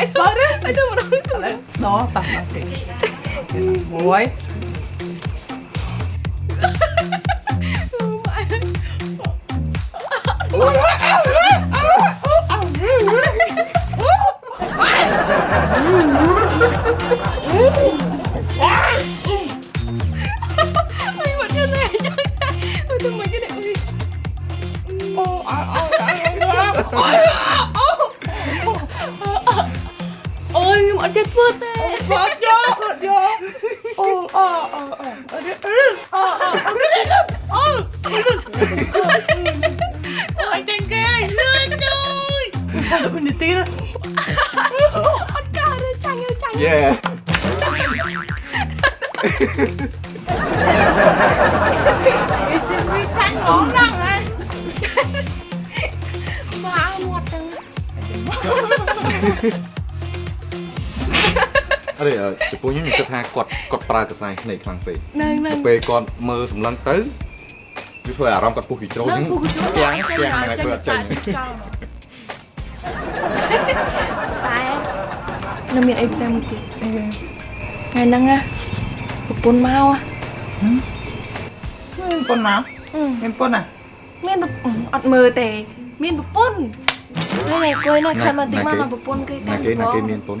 អីទៅអីទៅមក Lỡ. Đó, tập, ok. Muối. អីមកទៀតនេះចឹងទៅមកគេនេះអីអូយខ្ញុំអត់ចេះធ្វើទេ Bớt vô, bớt vô. Ô, ờ, ờ, ờ, ờ, đi, ừ, ờ, ờ, ờ, đi, đi, đi, ờ, ចាញ់អើយចាញ់យេ Đi, chị đi tranh ngón răng ấy. មកមាត់ចឹងអរេចំពោះខ្ញុំខ្ញុំគិតថាគាត់គាត់ប្រើកសែភ្នែកខ្លាំងពេកនឹងនឹងពេលគាត់មើលសម្លឹងទៅវាធ្វើអារម្មណ៍គាត់ពុះគីជ្រោនឹងពូគូជួទាំងទាំងហ្នឹងឲ្យធ្វើអត់ចេញចង់ នៅមានអីផ្សេងមួយទៀតថ្ងៃហ្នឹងណាប្រពន្ធមកហ៎មានប៉ុនមកមានប៉ុនណាមានប្រពន្ធអត់មើលទេមានប្រពន្ធហើយគួយណាខាត់មកតិចមកមកប្រពន្ធគេណាគេណាគេមានពុន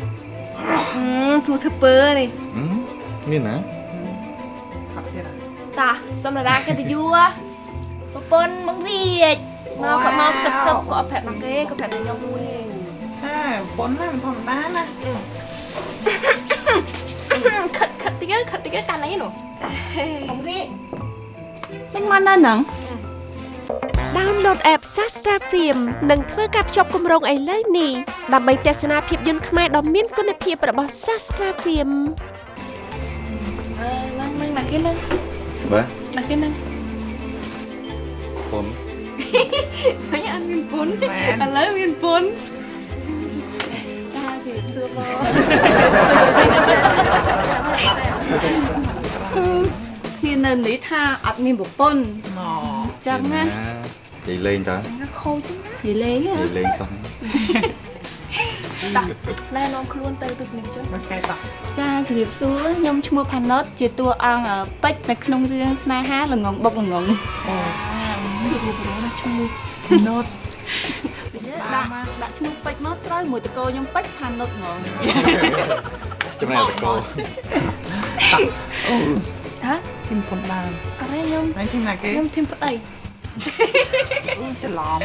ហឹមសួរធ្វើពើនេះហឹមមានណាផាក់ទៀតណាតាសម្រាប់កិត្តិយសប្រពន្ធមករៀចមកគាត់មកផ្សឹបផ្សឹបក៏អត់ប្រាប់មកគេក៏ប្រាប់តែខ្ញុំមួយទេ ហាប៉ុនណាមិនធម្មតាណាខិតខិតតិចខិតតិចកាន់អីនោះអំរីមិនមកនៅហ្នឹង Download app Sastra Film និងធ្វើការភ្ជាប់គម្រោងឥឡូវនេះដើម្បីទស្សនាភាពយន្តខ្មែរដ៏មានគុណភាពរបស់ Sastra Film អឺឡើងឡើងណាគេឡើងបាទណាគេឡើងពុនហើយអត់មានពុនឥឡូវមានពុន គ្នានៅនេះថាអត់មានប្រពន្ធណចឹងណានិយាយលេងតើខូចនិយាយលេងនិយាយលេងសោះណែនាំខ្លួនទៅទស្សនិកជនមកកែតោះចាជម្រាបសួរខ្ញុំឈ្មោះផាណុតជាតួអង្គពេជ្រនៅក្នុងរឿងស្នេហាល្ងងបុកល្ងង ឈ្មោះណូតដាក់ដាក់ឈ្មោះពេជ្រមកត្រូវមួយតកោខ្ញុំពេជ្រផាណុតហ្មងចំណែកតកោហ៎ធីមប៉ុនដើមអរេខ្ញុំហើយធីមណាគេខ្ញុំធីមប្តីច្រឡំ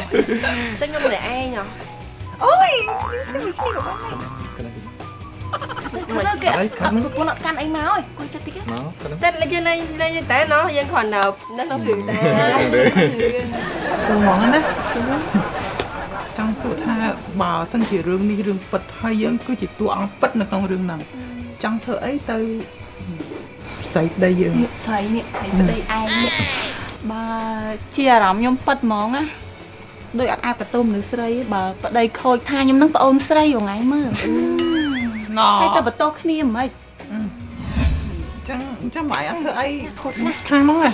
ចឹងខ្ញុំម្នាក់ឯងហ៎អូយទៅ ទៅគេប្រពន្ធអត់កាន់អីមកអើយគាត់ចិត្តតិចមកគាត់តែលេងលេងលេងតែណោះយើងគ្រាន់តែនៅក្នុងរឿងតែសួរហ្មងណាចង់សួរថាបើសិនជារឿងនេះរឿងពិតហើយយើងគឺជាតួអង្គពិតនៅក្នុងរឿងហ្នឹងចង់ធ្វើអីទៅស្រីប្តីយើងនេះស្រីនេះហើយប្តីឯងនេះបើជាអារម្មណ៍ខ្ញុំប៉ិតហ្មងណាដូចអត់អាចបន្ទោមនុស្សស្រីបើប្តីខូចថាខ្ញុំនឹងប្អូនស្រីរងៃមើល ណហើយតែបន្ទោគ្នាមិនចឹងចាំបាយអត់ធ្វើអីខូចណាស់ខាងហ្នឹងណា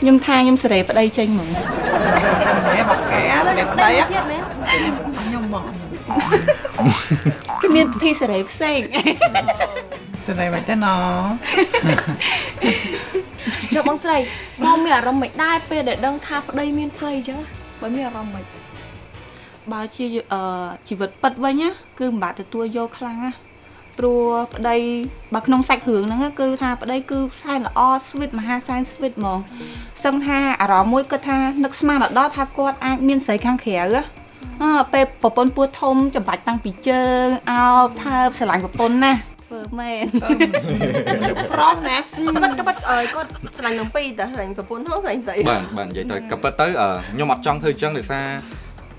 ខ្ញុំថាខ្ញុំសេរីប្តីចេញហ្មងហេបាក់កែស្រីប្តីទៀតមែនខ្ញុំបងគឺមានពិធីសេរីផ្សេងស្រីមិនទេណចុះបងស្រីមកមានអារម្មណ៍មិនដែរពេលដែលដឹងថាប្តីមានស្រីអញ្ចឹងបើមានអារម្មណ៍មិនបើជាអឺជីវិតពិតវិញណាគឺមិនបាច់ទទួលយកខ្លាំងណា ព្រោះប្តីបើក្នុងសាច់រឿងហ្នឹងណាគឺថាប្តីគឺសែនល្អស្វីតមហាសែនស្វីតហ្មងសឹងថាអារម្មណ៍មួយគាត់ថានឹកស្មានដល់ថាគាត់អាចមានស្រីខាងក្រៅណាអើពេលប្រពន្ធពោះធំចំបាច់តាំងពីជើងអោបថើបស្រឡាញ់ប្រពន្ធណាធ្វើមែនប្រុសណាក្បិតក្បិតអើយគាត់ស្រឡាញ់ទាំងពីរតែស្រឡាញ់ប្រពន្ធហ្នឹងស្រឡាញ់ស្រីបាទបាទនិយាយទៅក៏ពិតទៅអឺខ្ញុំអត់ចង់ធ្វើអញ្ចឹងដោយសារ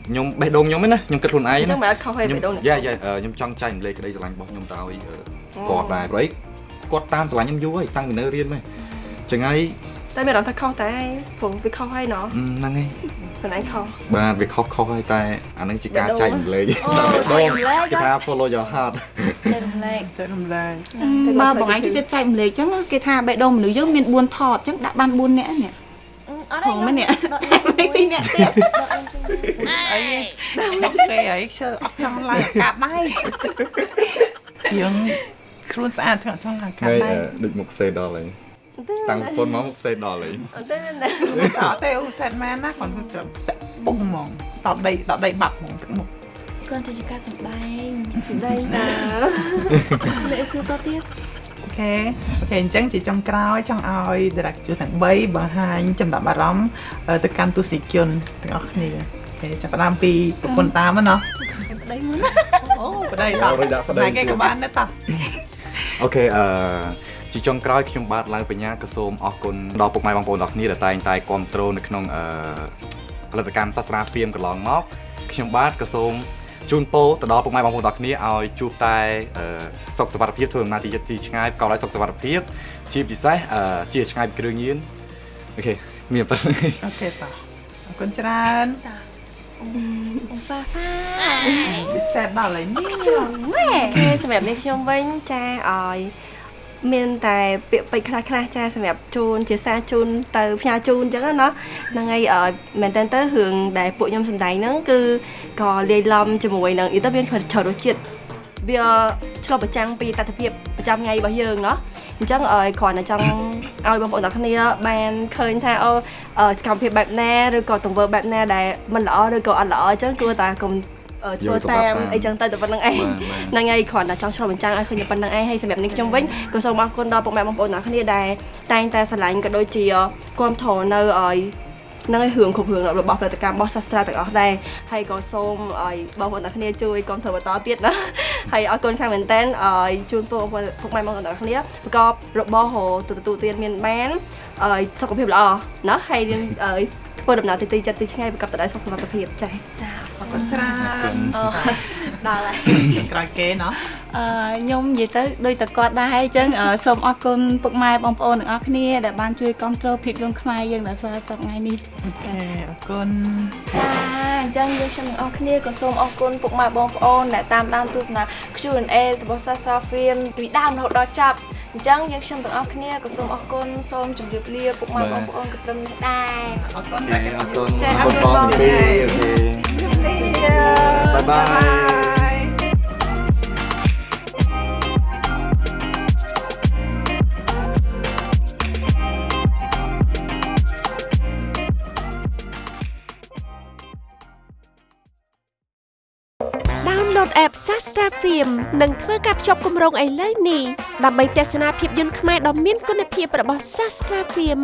ខ្ញុំបេះដូងខ្ញុំឯណាខ្ញុំគិតខ្លួនឯងអញ្ចឹណាងមិនអត់ខុសហើយខ្ញុំបេះដូងនេះយ៉ាយ៉ាអឺខ្ញុំចង់ចែកម្លែកក្តីស្រឡាញ់របស់ខ្ញុំទៅឲ្យអឺគាត់ដែរព្រោះអីគាត់តាមស្រឡាញ់ខ្ញុំយូរហើយតាំងពីនៅរៀនមកចឹងហើយតែមានអារម្មណ៍ថាខុសតែព្រោះវាខុសហើយណោះអឺហ្នឹងហើយខ្លួនឯងខុសបាទវាខុសខុសហើយតែអាហ្នឹងជាការបេះដូងចែកម្លែកអូបេះចែកម្លែកគេថា follow your heart តែរំលែកចែករំលែកបើបងឯងជួយចែកម្លេចចឹងគេថាបេះដូងមនុស្សយើងមាន4ថតចឹងដាក់បាន4នាក់នេះ អត់ហងមែននេះដកពីរនាក់ទៀតអីមកគេអីឈើអត់ចង់ឡើងអាកាសដែរយើងខ្លួនស្អាតចង់ចង់ឡើងអាកាសហើយដែរអឺដូចមុខសេដល់ហើយតាំងពុនមកមុខសេដល់ហើយអត់ទេណាអត់ទេអូសែតម៉ែនណាគាត់គាត់តាក់ពុកហ្មងតបដីតបដីបាត់ហ្មងទឹកមុខគ្រាន់តែជាការសម្ដែងសម្ដែងណាលេខសួរតទៀតអូ OK OK អញ្ចឹងជាចុងក្រោយចង់ឲ្យ director ទាំង3បង្ហាញចំណាប់អារម្មណ៍អឺទៅកាន់ទស្សនិកជនទាំងអស់គ្នា OK ចាប់ផ្ដើមពីប្រពន្ធតាមហ្នឹងណោះប្តីមុនអូប្តីតអូរួចដាក់ប្តីតែគេក៏បានដែរតោះ OK អឺជាចុងក្រោយខ្ញុំបាទឡើងបញ្ញាក៏សូមអរគុណដល់ពុកម៉ែបងប្អូនទាំងគ្នាដែលតែងតែគ្រប់គ្រងនៅក្នុងអឺផលិតកម្ម Sastra Film កន្លងមកខ្ញុំបាទក៏សូម ជូនពរទៅដល់ពុកម៉ែបងប្អូនទាំងគ្នាឲ្យជួបតែអឺសុខសុវត្ថិភាពធ្វើដំណើរទីទីឆ្ងាយប្រកបដោយសុខសុវត្ថិភាពជាពិសេសអឺជាឆ្ងាយពីគ្រឿងញៀនអូខេមានប៉ុណ្្នឹងអូខេតោះអរគុណច្រើនអូប៉ាប៉ាពិសេសដល់ហើយនេះវ៉េគេសម្រាប់នេះខ្ញុំវិញចាឲ្យ មានតែពាក្យពេចន៍ខ្លះខ្លះៗចាសម្រាប់ជូនជាសារជូនទៅផ្ញើជូនអញ្ចឹងណាហ្នឹងហើយអឺមែនតើទៅរឿងដែលពួកខ្ញុំសម្ដែងហ្នឹងគឺក៏លាយឡំជាមួយនឹងយល់ទៅមានច្រើនរសជាតិវាឆ្លុះប្រចាំងពីតតិភាពប្រចាំថ្ងៃរបស់យើងเนาะអញ្ចឹងអឺគ្រាន់តែចង់ឲ្យបងប្អូនទាំងគ្នាបានឃើញថាអូអឺសកម្មភាពបែបណាឬក៏ទង្វើបែបណាដែលមិនល្អឬក៏អត់ល្អអញ្ចឹងគួរតែកុំអឺ ធ្វើតាមអីចឹងទៅតែប៉ុណ្្នឹងឯងហ្នឹងហើយគ្រាន់តែចង់ឆ្លុះបញ្ចាំងឲ្យឃើញតែប៉ុណ្្នឹងឯងហើយសម្រាប់នេះខ្ញុំវិញក៏សូមអរគុណដល់ពុកម៉ែបងប្អូនទាំងគ្នាដែលតែងតែស្រឡាញ់ក៏ដូចជាគ្រប់គ្រងនៅឲ្យនឹងឲ្យរឿងគ្រប់រឿងរបស់ផលិតកម្មរបស់សាស្ត្រាទាំងអស់ដែរហើយក៏សូមឲ្យបងប្អូនទាំងគ្នាជួយគ្រប់គ្រងបន្តទៀតណាហើយអរគុណខ្លាំងមែនតើឲ្យជូនពុកបងប្អូនពុកម៉ែបងប្អូនទាំងគ្នាប្រកបរបរហូរទទួលទានមានបានឲ្យសុខភាពល្អណាហើយនឹងឲ្យ ធ្វើដំណើរទីទីចិត្តទីឆ្ងាយប្រកបទៅដោយសុខភាពចា៎ចាអរអគុណរច្រើនអឺដល់ហើយក្រោយគេណោះអឺខ្ញុំនិយាយទៅដូចតែគាត់ដែរអញ្ចឹងអឺសូមអរគុណពុកម៉ែបងប្អូនទាំងអស់គ្នាដែលបានជួយគ្រប់គ្រងភាពយន្តខ្មែរយើងដល់សល់សប្តាហ៍ថ្ងៃនេះអូខេអរគុណចាអញ្ចឹងយើងខ្ញុំទាំងអស់គ្នាក៏សូមអរគុណពុកម៉ែបងប្អូនដែលតាមដានទស្សនា Q&A របស់ Sastra Film ពីដើមរហូតដល់ចប់ អញ្ចឹងយើងខ្ញុំទាំងអស់គ្នាក៏សូមអរគុណសូមជម្រាបលាពុកម៉ែបងប្អូនក៏ត្រឹមនេះដែរអរគុណ OK អរគុណចា៎អរគុណបងទាំងពីរ OK bye bye ដោនឡូត app Sastra Film និងធ្វើការភ្ជាប់គម្រោងឥឡូវនេះដើម្បីទស្សនាភាពយន្តខ្មែរដ៏មានគុណភាពរបស់ Sastra Film